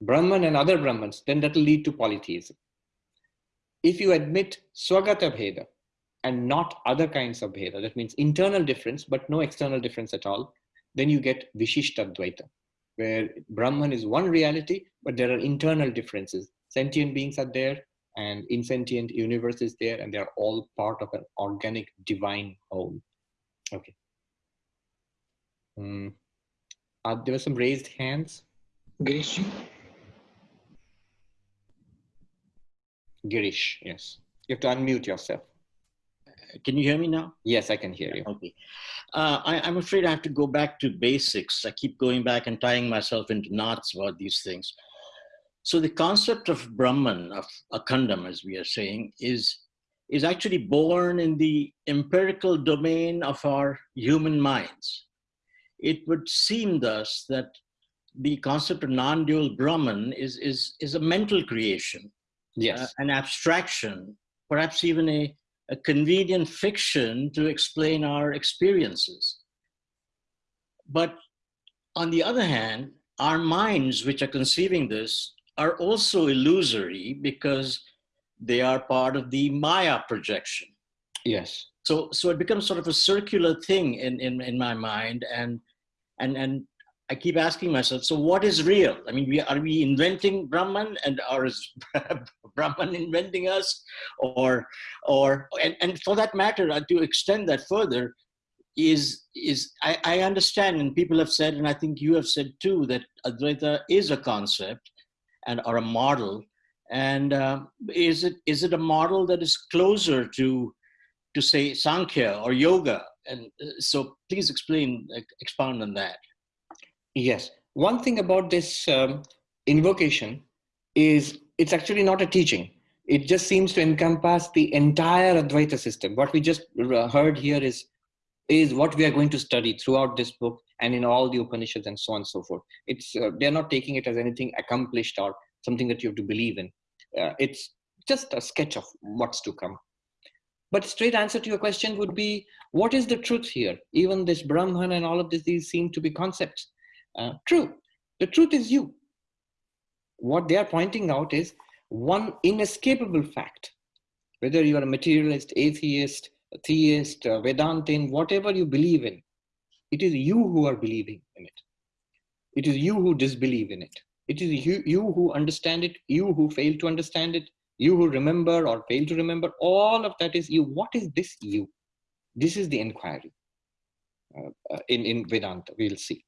Brahman and other Brahmans, then that will lead to polytheism. If you admit Swagata Bheda and not other kinds of Bheda, that means internal difference, but no external difference at all, then you get Vishishta Dvaita, where Brahman is one reality, but there are internal differences. Sentient beings are there, and insentient universe is there, and they're all part of an organic divine whole. Okay. Um, uh, there were some raised hands. Girish. Girish, yes. You have to unmute yourself. Can you hear me now? Yes, I can hear you. Okay. Uh, I, am afraid I have to go back to basics. I keep going back and tying myself into knots about these things. So the concept of Brahman, of Akhandam, as we are saying, is, is actually born in the empirical domain of our human minds. It would seem thus that the concept of non-dual Brahman is, is, is a mental creation, yes. Uh, an abstraction, perhaps even a, a convenient fiction to explain our experiences. But on the other hand, our minds, which are conceiving this, are also illusory because they are part of the Maya projection. Yes. So, so it becomes sort of a circular thing in, in, in my mind. And, and, and I keep asking myself, so what is real? I mean, we, are we inventing Brahman and or is Brahman inventing us? Or, or and, and for that matter, uh, to extend that further, is, is I, I understand and people have said, and I think you have said too, that Advaita is a concept and or a model. And uh, is, it, is it a model that is closer to, to say Sankhya or yoga? And uh, so please explain, expound on that. Yes. One thing about this um, invocation is it's actually not a teaching. It just seems to encompass the entire Advaita system. What we just heard here is, is what we are going to study throughout this book and in all the Upanishads and so on and so forth. It's, uh, they're not taking it as anything accomplished or something that you have to believe in. Uh, it's just a sketch of what's to come. But straight answer to your question would be, what is the truth here? Even this Brahman and all of this, these seem to be concepts. Uh, true. The truth is you. What they are pointing out is one inescapable fact. Whether you are a materialist, atheist, theist, Vedantin, whatever you believe in, it is you who are believing in it. It is you who disbelieve in it. It is you, you who understand it, you who fail to understand it, you who remember or fail to remember. All of that is you. What is this you? This is the inquiry uh, uh in, in Vedanta, we'll see.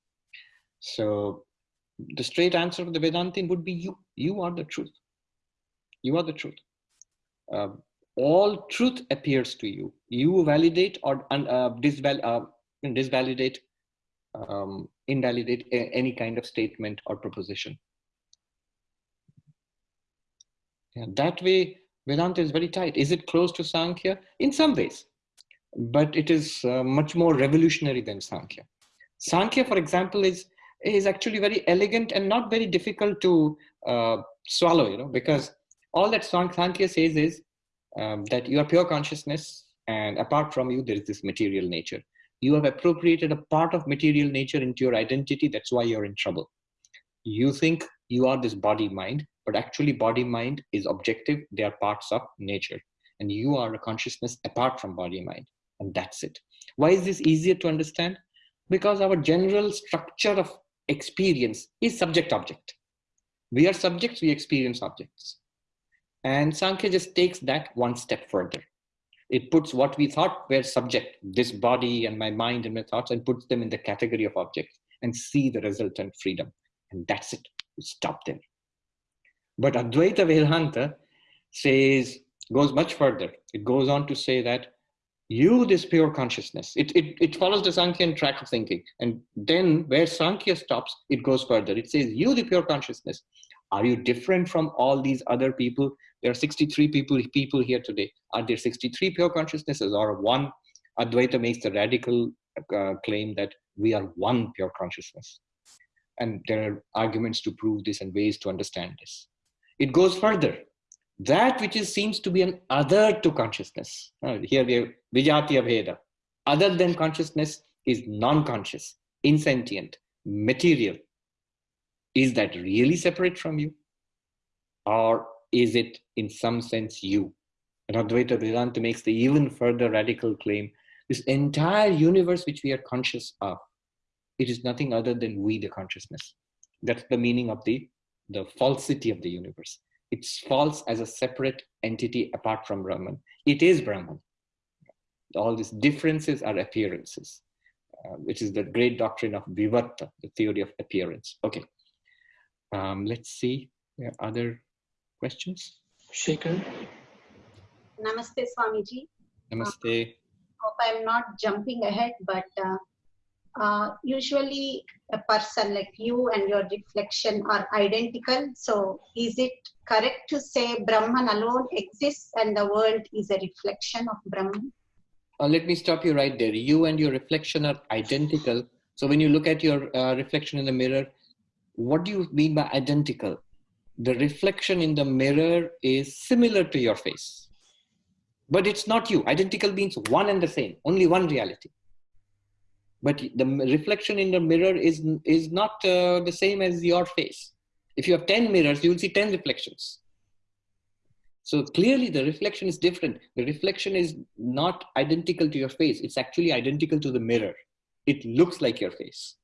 So the straight answer of the Vedantin would be you. You are the truth. You are the truth. Uh, all truth appears to you. You validate or uh, disval uh, disvalidate, um, invalidate any kind of statement or proposition. That way, Vedanta is very tight. Is it close to Sankhya? In some ways, but it is uh, much more revolutionary than Sankhya. Sankhya, for example, is is actually very elegant and not very difficult to uh, swallow, you know, because all that Sankhya says is um, that you are pure consciousness and apart from you, there is this material nature. You have appropriated a part of material nature into your identity. That's why you're in trouble. You think you are this body mind, but actually body mind is objective. They are parts of nature. And you are a consciousness apart from body mind. And that's it. Why is this easier to understand? Because our general structure of experience is subject object. We are subjects, we experience objects. And Sankhya just takes that one step further. It puts what we thought were subject, this body and my mind and my thoughts, and puts them in the category of objects and see the resultant freedom. And that's it. We stop there. But Advaita Vedanta says, goes much further. It goes on to say that you this pure consciousness it, it it follows the sankhya track of thinking and then where sankhya stops it goes further it says you the pure consciousness are you different from all these other people there are 63 people people here today are there 63 pure consciousnesses or one advaita makes the radical uh, claim that we are one pure consciousness. And there are arguments to prove this and ways to understand this. It goes further. That which is, seems to be an other to consciousness. Uh, here we have Vijatiya Bheda. Other than consciousness is non-conscious, insentient, material. Is that really separate from you? Or is it in some sense you? And Advaita Vedanta makes the even further radical claim, this entire universe which we are conscious of, it is nothing other than we, the consciousness. That's the meaning of the, the falsity of the universe. It's false as a separate entity apart from Brahman. It is Brahman. All these differences are appearances, uh, which is the great doctrine of Vivarta, the theory of appearance. Okay, um, let's see. There other questions? Shekhar? Namaste, Swamiji. Namaste. Uh, hope I'm not jumping ahead, but uh, uh, usually a person like you and your reflection are identical. So is it correct to say Brahman alone exists and the world is a reflection of Brahman? Uh, let me stop you right there. You and your reflection are identical. So when you look at your uh, reflection in the mirror, what do you mean by identical? The reflection in the mirror is similar to your face, but it's not you. Identical means one and the same, only one reality. But the reflection in the mirror is is not uh, the same as your face. If you have 10 mirrors you will see 10 reflections. So clearly the reflection is different. The reflection is not identical to your face. It's actually identical to the mirror. It looks like your face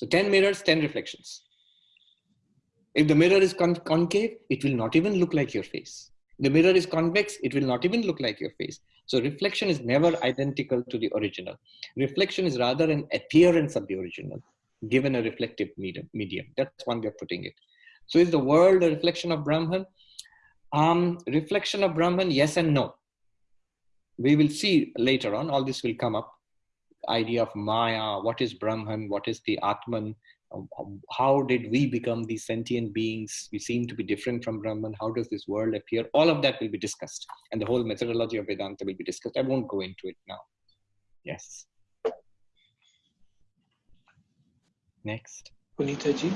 so 10 mirrors 10 reflections if the mirror is con concave it will not even look like your face the mirror is convex it will not even look like your face so reflection is never identical to the original. Reflection is rather an appearance of the original, given a reflective medium. medium. That's one way of putting it. So is the world a reflection of Brahman? Um, reflection of Brahman, yes and no. We will see later on, all this will come up. Idea of Maya, what is Brahman, what is the Atman, um, um, how did we become these sentient beings? We seem to be different from Brahman. How does this world appear? All of that will be discussed. And the whole methodology of Vedanta will be discussed. I won't go into it now. Yes. Next. Punita ji.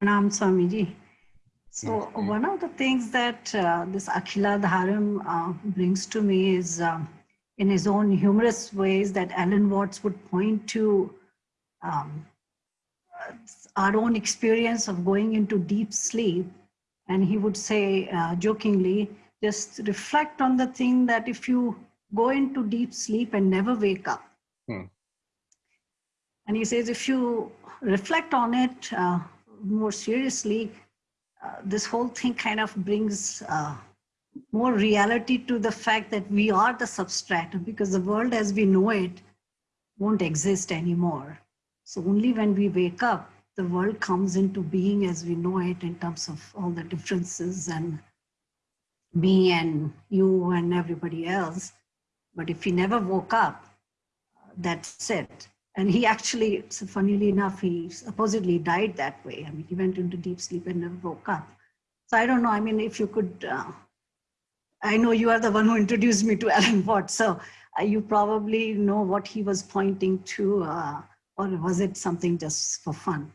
Pranam Swamiji. So one of the things that uh, this Akhila Dharam uh, brings to me is um, in his own humorous ways that Alan Watts would point to um, our own experience of going into deep sleep. And he would say uh, jokingly, just reflect on the thing that if you go into deep sleep and never wake up. Hmm. And he says, if you reflect on it uh, more seriously, uh, this whole thing kind of brings uh, more reality to the fact that we are the substratum because the world as we know it won't exist anymore. So only when we wake up, the world comes into being as we know it in terms of all the differences and me and you and everybody else. But if he never woke up, that's it. And he actually, so funnily enough, he supposedly died that way. I mean, he went into deep sleep and never woke up. So I don't know. I mean, if you could, uh, I know you are the one who introduced me to Alan Watts, so uh, you probably know what he was pointing to. Uh, or was it something just for fun?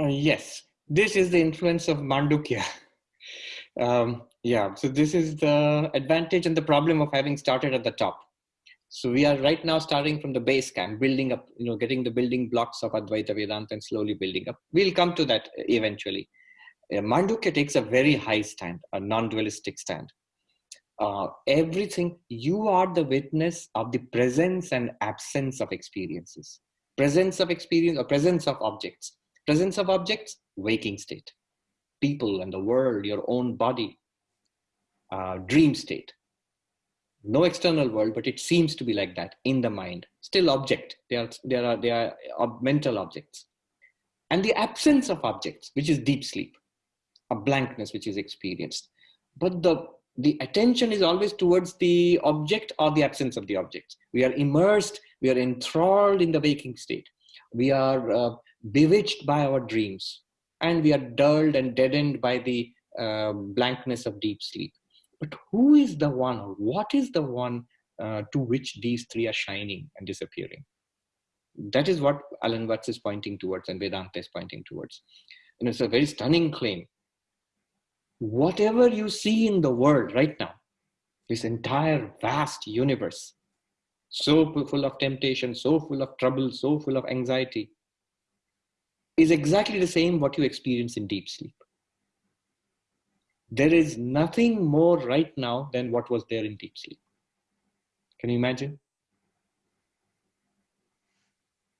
Uh, yes, this is the influence of Mandukya. um, yeah, so this is the advantage and the problem of having started at the top. So we are right now starting from the base camp, building up, you know, getting the building blocks of Advaita Vedanta and slowly building up. We'll come to that eventually. Uh, Mandukya takes a very high stand, a non-dualistic stand. Uh, everything, you are the witness of the presence and absence of experiences presence of experience or presence of objects. Presence of objects, waking state. People and the world, your own body, uh, dream state. No external world, but it seems to be like that in the mind. Still object. They are, there are, they are mental objects. And the absence of objects, which is deep sleep, a blankness which is experienced. But the the attention is always towards the object or the absence of the object. We are immersed we are enthralled in the waking state. We are uh, bewitched by our dreams. And we are dulled and deadened by the uh, blankness of deep sleep. But who is the one, or what is the one uh, to which these three are shining and disappearing. That is what Alan Watts is pointing towards and Vedanta is pointing towards. And it's a very stunning claim. Whatever you see in the world right now, this entire vast universe, so full of temptation, so full of trouble, so full of anxiety, is exactly the same what you experience in deep sleep. There is nothing more right now than what was there in deep sleep. Can you imagine?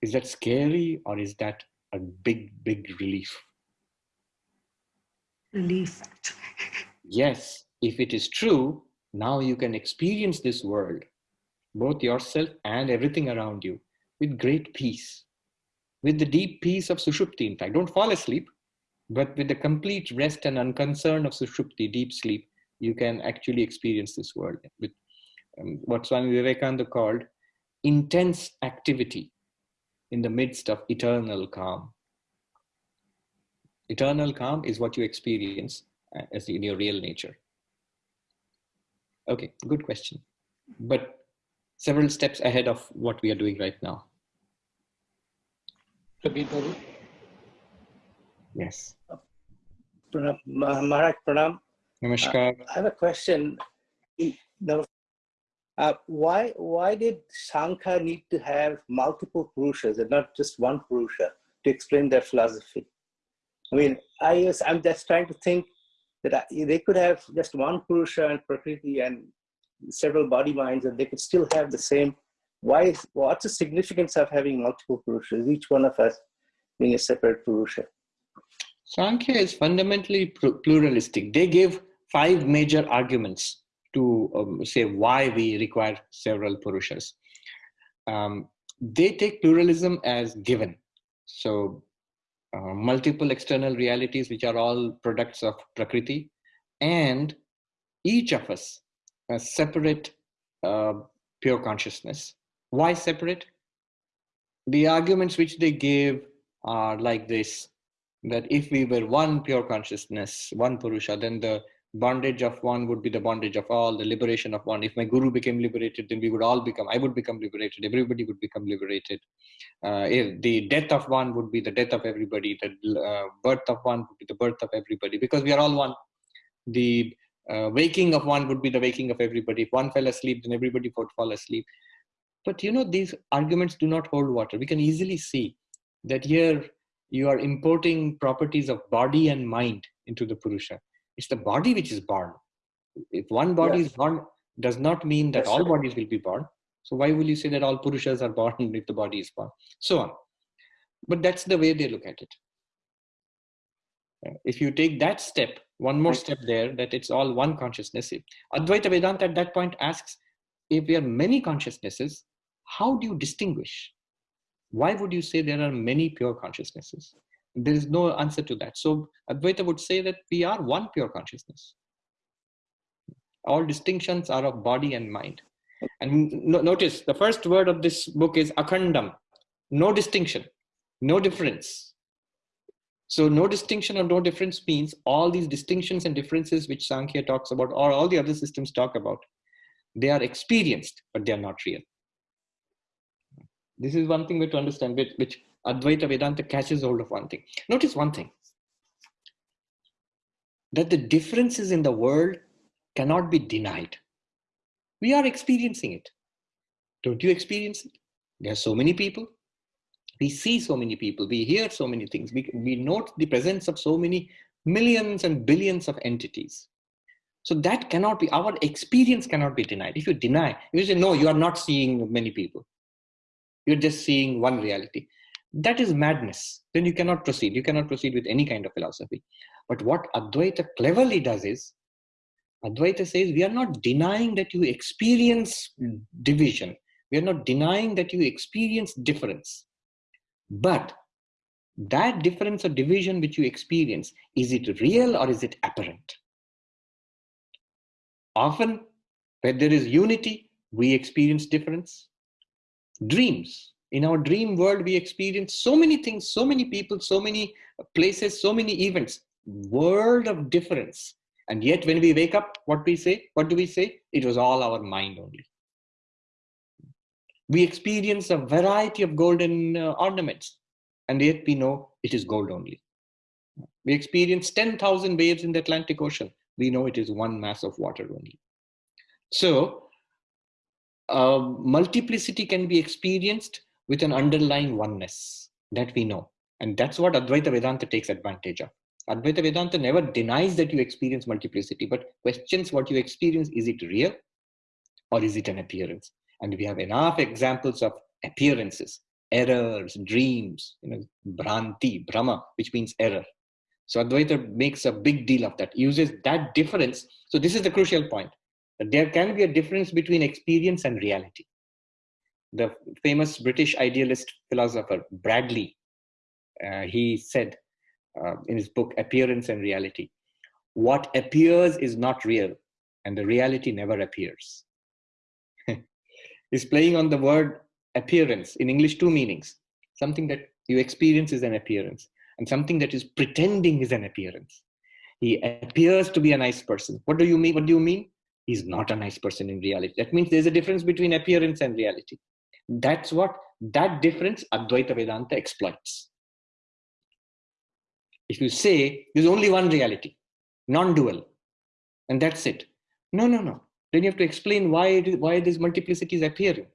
Is that scary or is that a big, big relief? Relief. yes, if it is true, now you can experience this world, both yourself and everything around you, with great peace, with the deep peace of Sushupti. In fact, don't fall asleep, but with the complete rest and unconcern of Sushupti, deep sleep, you can actually experience this world with um, what Swami Vivekananda called intense activity in the midst of eternal calm. Eternal calm is what you experience uh, as in your real nature. Okay, good question. But several steps ahead of what we are doing right now. Yes. Pranam, Maharaj Pranam. Namaskar. Uh, I have a question. Uh, why why did Sankhya need to have multiple Purushas and not just one Purusha to explain their philosophy? I mean, I was, I'm just trying to think that they could have just one Purusha and Prakriti and several body minds and they could still have the same. Why? What's the significance of having multiple Purushas, each one of us being a separate Purusha? Sankhya is fundamentally pluralistic. They give five major arguments to um, say why we require several Purushas. Um, they take pluralism as given. So uh, multiple external realities, which are all products of Prakriti, and each of us a separate uh, pure consciousness. Why separate? The arguments which they give are like this, that if we were one pure consciousness, one Purusha, then the bondage of one would be the bondage of all, the liberation of one. If my guru became liberated, then we would all become, I would become liberated, everybody would become liberated. Uh, if the death of one would be the death of everybody, the uh, birth of one would be the birth of everybody, because we are all one. The uh, waking of one would be the waking of everybody. If one fell asleep, then everybody would fall asleep. But you know, these arguments do not hold water. We can easily see that here you are importing properties of body and mind into the Purusha it's the body which is born. If one body yes. is born, does not mean that all bodies will be born. So why will you say that all Purushas are born if the body is born? So on. But that's the way they look at it. If you take that step, one more step there, that it's all one consciousness. Advaita Vedanta at that point asks, if there are many consciousnesses, how do you distinguish? Why would you say there are many pure consciousnesses? There is no answer to that. So Advaita would say that we are one pure consciousness. All distinctions are of body and mind. And no, notice the first word of this book is akhandam, no distinction, no difference. So no distinction or no difference means all these distinctions and differences which Sankhya talks about or all the other systems talk about, they are experienced, but they are not real. This is one thing we have to understand, which, which Advaita Vedanta catches hold of one thing. Notice one thing that the differences in the world cannot be denied. We are experiencing it. Don't you experience it? There are so many people. We see so many people. We hear so many things. We, we note the presence of so many millions and billions of entities. So that cannot be, our experience cannot be denied. If you deny, you say, no, you are not seeing many people. You're just seeing one reality that is madness. Then you cannot proceed. You cannot proceed with any kind of philosophy. But what Advaita cleverly does is, Advaita says, we are not denying that you experience division. We are not denying that you experience difference. But that difference or division which you experience, is it real or is it apparent? Often, where there is unity, we experience difference. Dreams, in our dream world we experience so many things so many people so many places so many events world of difference and yet when we wake up what we say what do we say it was all our mind only We experience a variety of golden uh, ornaments, and yet we know it is gold only. We experience 10,000 waves in the Atlantic Ocean. We know it is one mass of water only. So, uh, multiplicity can be experienced with an underlying oneness that we know. And that's what Advaita Vedanta takes advantage of. Advaita Vedanta never denies that you experience multiplicity, but questions what you experience. Is it real or is it an appearance? And we have enough examples of appearances, errors, dreams, you know, Bhranti, Bhrama, which means error. So Advaita makes a big deal of that, uses that difference. So this is the crucial point. That there can be a difference between experience and reality. The famous British idealist philosopher Bradley, uh, he said uh, in his book Appearance and Reality, what appears is not real and the reality never appears. He's playing on the word appearance in English two meanings. Something that you experience is an appearance and something that is pretending is an appearance. He appears to be a nice person. What do you mean? What do you mean? He's not a nice person in reality. That means there's a difference between appearance and reality. That's what that difference Advaita Vedanta exploits. If you say there's only one reality, non-dual, and that's it. No, no, no. Then you have to explain why why this multiplicity is appearing.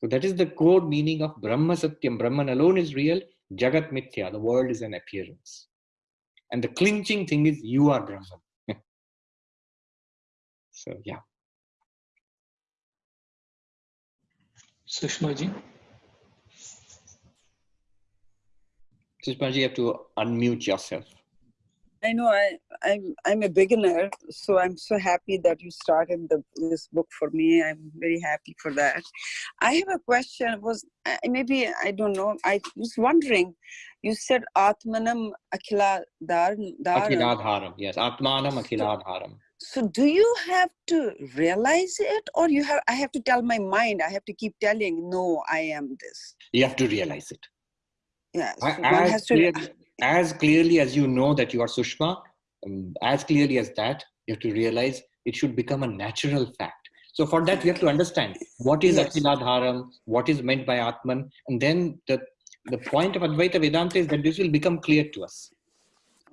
So that is the core meaning of Brahma Satyam. Brahman alone is real. Jagat Mithya, the world is an appearance. And the clinching thing is you are Brahman. so yeah. Sushma ji. Sushma ji, you have to unmute yourself. I know I, I'm I'm a beginner, so I'm so happy that you started the, this book for me. I'm very happy for that. I have a question. Was maybe I don't know. I was wondering. You said Atmanam Akhila Akhiladharam. Yes, Atmanam Akhiladharam. So do you have to realize it, or you have? I have to tell my mind. I have to keep telling, no, I am this. You have to realize it. Yeah. So has to as clearly as you know that you are Sushma, um, as clearly as that, you have to realize it should become a natural fact. So for that, we have to understand what is yes. Akhiladharam, what is meant by Atman, and then the, the point of Advaita Vedanta is that this will become clear to us.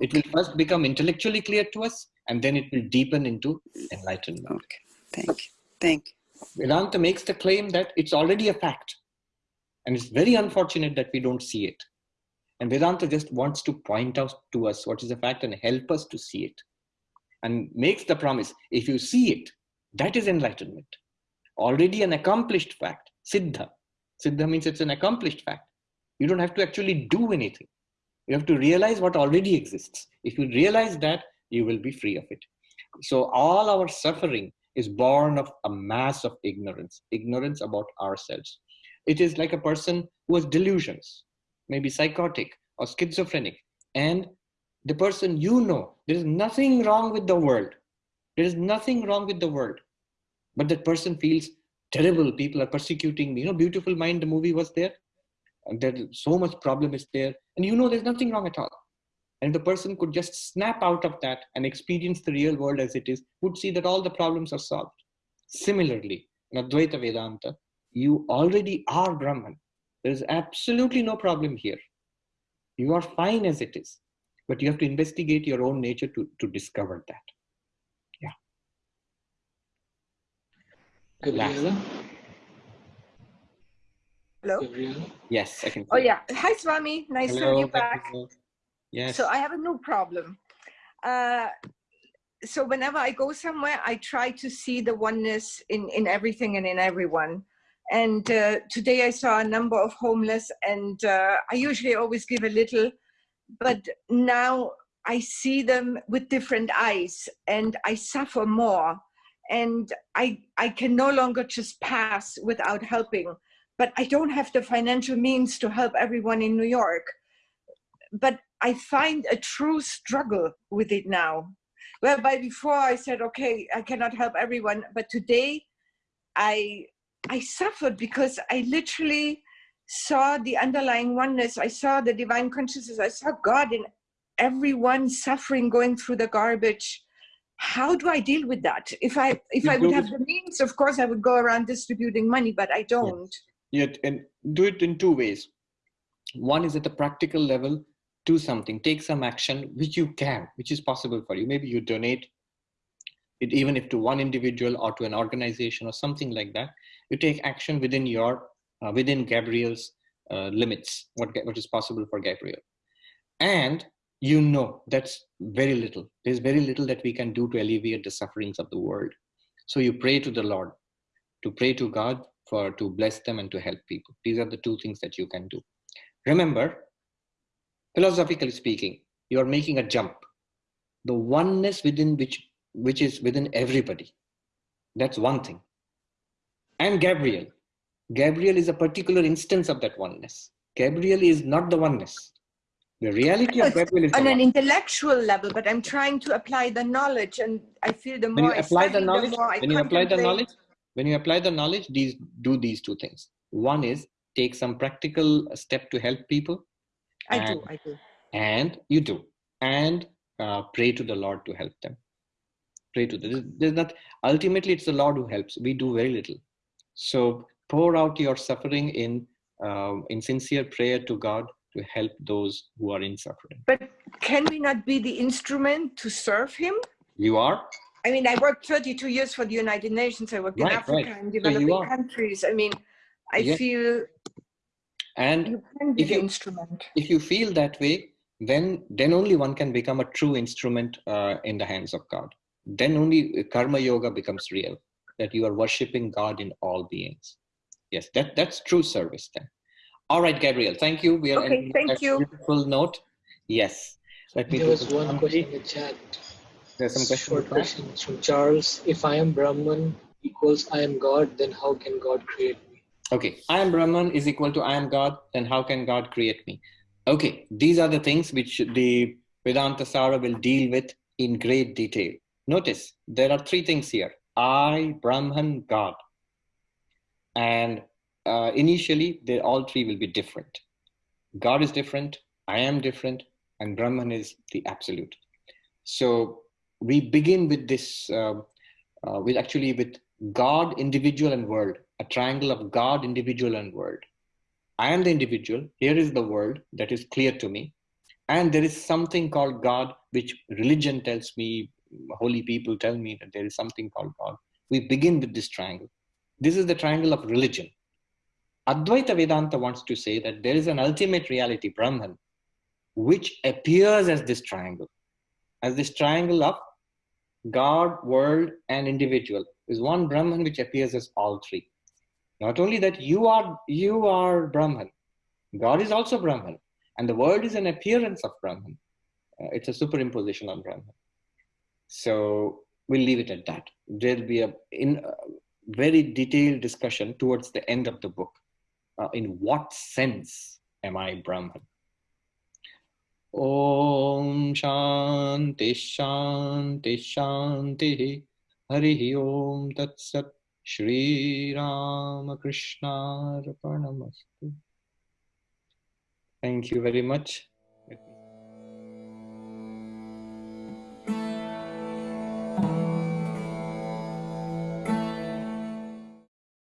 It will first become intellectually clear to us, and then it will deepen into enlightenment. Okay, thank you. Thank you. Vedanta makes the claim that it's already a fact. And it's very unfortunate that we don't see it. And Vedanta just wants to point out to us what is a fact and help us to see it. And makes the promise if you see it, that is enlightenment. Already an accomplished fact, Siddha. Siddha means it's an accomplished fact. You don't have to actually do anything. You have to realize what already exists. If you realize that, you will be free of it. So all our suffering is born of a mass of ignorance, ignorance about ourselves. It is like a person who has delusions maybe psychotic or schizophrenic, and the person you know, there is nothing wrong with the world. There is nothing wrong with the world. But that person feels terrible. People are persecuting me. You know, Beautiful Mind, the movie was there. And there so much problem is there. And you know there's nothing wrong at all. And the person could just snap out of that and experience the real world as it is, would see that all the problems are solved. Similarly, in Advaita Vedanta, you already are Brahman. There is absolutely no problem here. You are fine as it is, but you have to investigate your own nature to, to discover that. Yeah. Gabriela? Hello? Gabriela? Yes, I can. Oh, yeah. Hi, Swami. Nice to have you back. Yes. So I have a new problem. Uh, so whenever I go somewhere, I try to see the oneness in, in everything and in everyone. And uh, today I saw a number of homeless, and uh, I usually always give a little, but now I see them with different eyes, and I suffer more. And I, I can no longer just pass without helping. But I don't have the financial means to help everyone in New York. But I find a true struggle with it now. Whereby before I said, okay, I cannot help everyone, but today I I suffered because I literally saw the underlying oneness. I saw the divine consciousness. I saw God in everyone suffering, going through the garbage. how do I deal with that? If I if You I would have the means, of course, I would go around distributing money, but I don't. Yet, and do it in two ways. One is at the practical level, do something, take some action, which you can, which is possible for you. Maybe you donate it, even if to one individual or to an organization or something like that. You take action within your, uh, within Gabriel's uh, limits, what, what is possible for Gabriel. And you know that's very little. There's very little that we can do to alleviate the sufferings of the world. So you pray to the Lord, to pray to God for to bless them and to help people. These are the two things that you can do. Remember, philosophically speaking, you are making a jump. The oneness within which which is within everybody. That's one thing. And Gabriel. Gabriel is a particular instance of that oneness. Gabriel is not the oneness. The reality of Gabriel is the On an intellectual level, but I'm trying to apply the knowledge, and I feel the when more you I apply the knowledge I when you apply the knowledge when you apply the knowledge these do these two things one is take some practical step to help people I and, do, I do. and you do and uh, pray to the lord to help them pray to the there's, not ultimately it's the lord who helps we do very little so pour out your suffering in um, in sincere prayer to god to help those who are in suffering But can we not be the instrument to serve Him? you are I mean, I worked 32 years for the United Nations. I worked in Africa right. and developing are. countries. I mean, I feel and you can be if you- instrument. if you feel that way then then only one can become a true instrument uh, in the hands of god then only karma yoga becomes real that you are worshiping god in all beings yes that that's true service then all right gabriel thank you we are Okay, thank you. beautiful note yes let me There was one summary. question in the chat. there's some question Short question from Charles. If I am Brahman equals I am God, then how can God create me? Okay, I am Brahman is equal to I am God, then how can God create me? Okay, these are the things which the Vedanta Sara will deal with in great detail. Notice there are three things here I, Brahman, God. And uh, initially, they all three will be different. God is different, I am different, and Brahman is the absolute. So we begin with this, uh, uh, with actually with God, individual, and world, a triangle of God, individual, and world. I am the individual. Here is the world that is clear to me. And there is something called God, which religion tells me, holy people tell me that there is something called God. We begin with this triangle. This is the triangle of religion. Advaita Vedanta wants to say that there is an ultimate reality, Brahman, which appears as this triangle, as this triangle of God, world, and individual is one Brahman which appears as all three. Not only that you are you are Brahman, God is also Brahman, and the world is an appearance of Brahman. Uh, it's a superimposition on Brahman. So we'll leave it at that. There'll be a in a very detailed discussion towards the end of the book. Uh, in what sense am I Brahman? Om Shanti Shanti Shanti Hari Om Tat Sat Shri Ramakrishna. Thank you very much.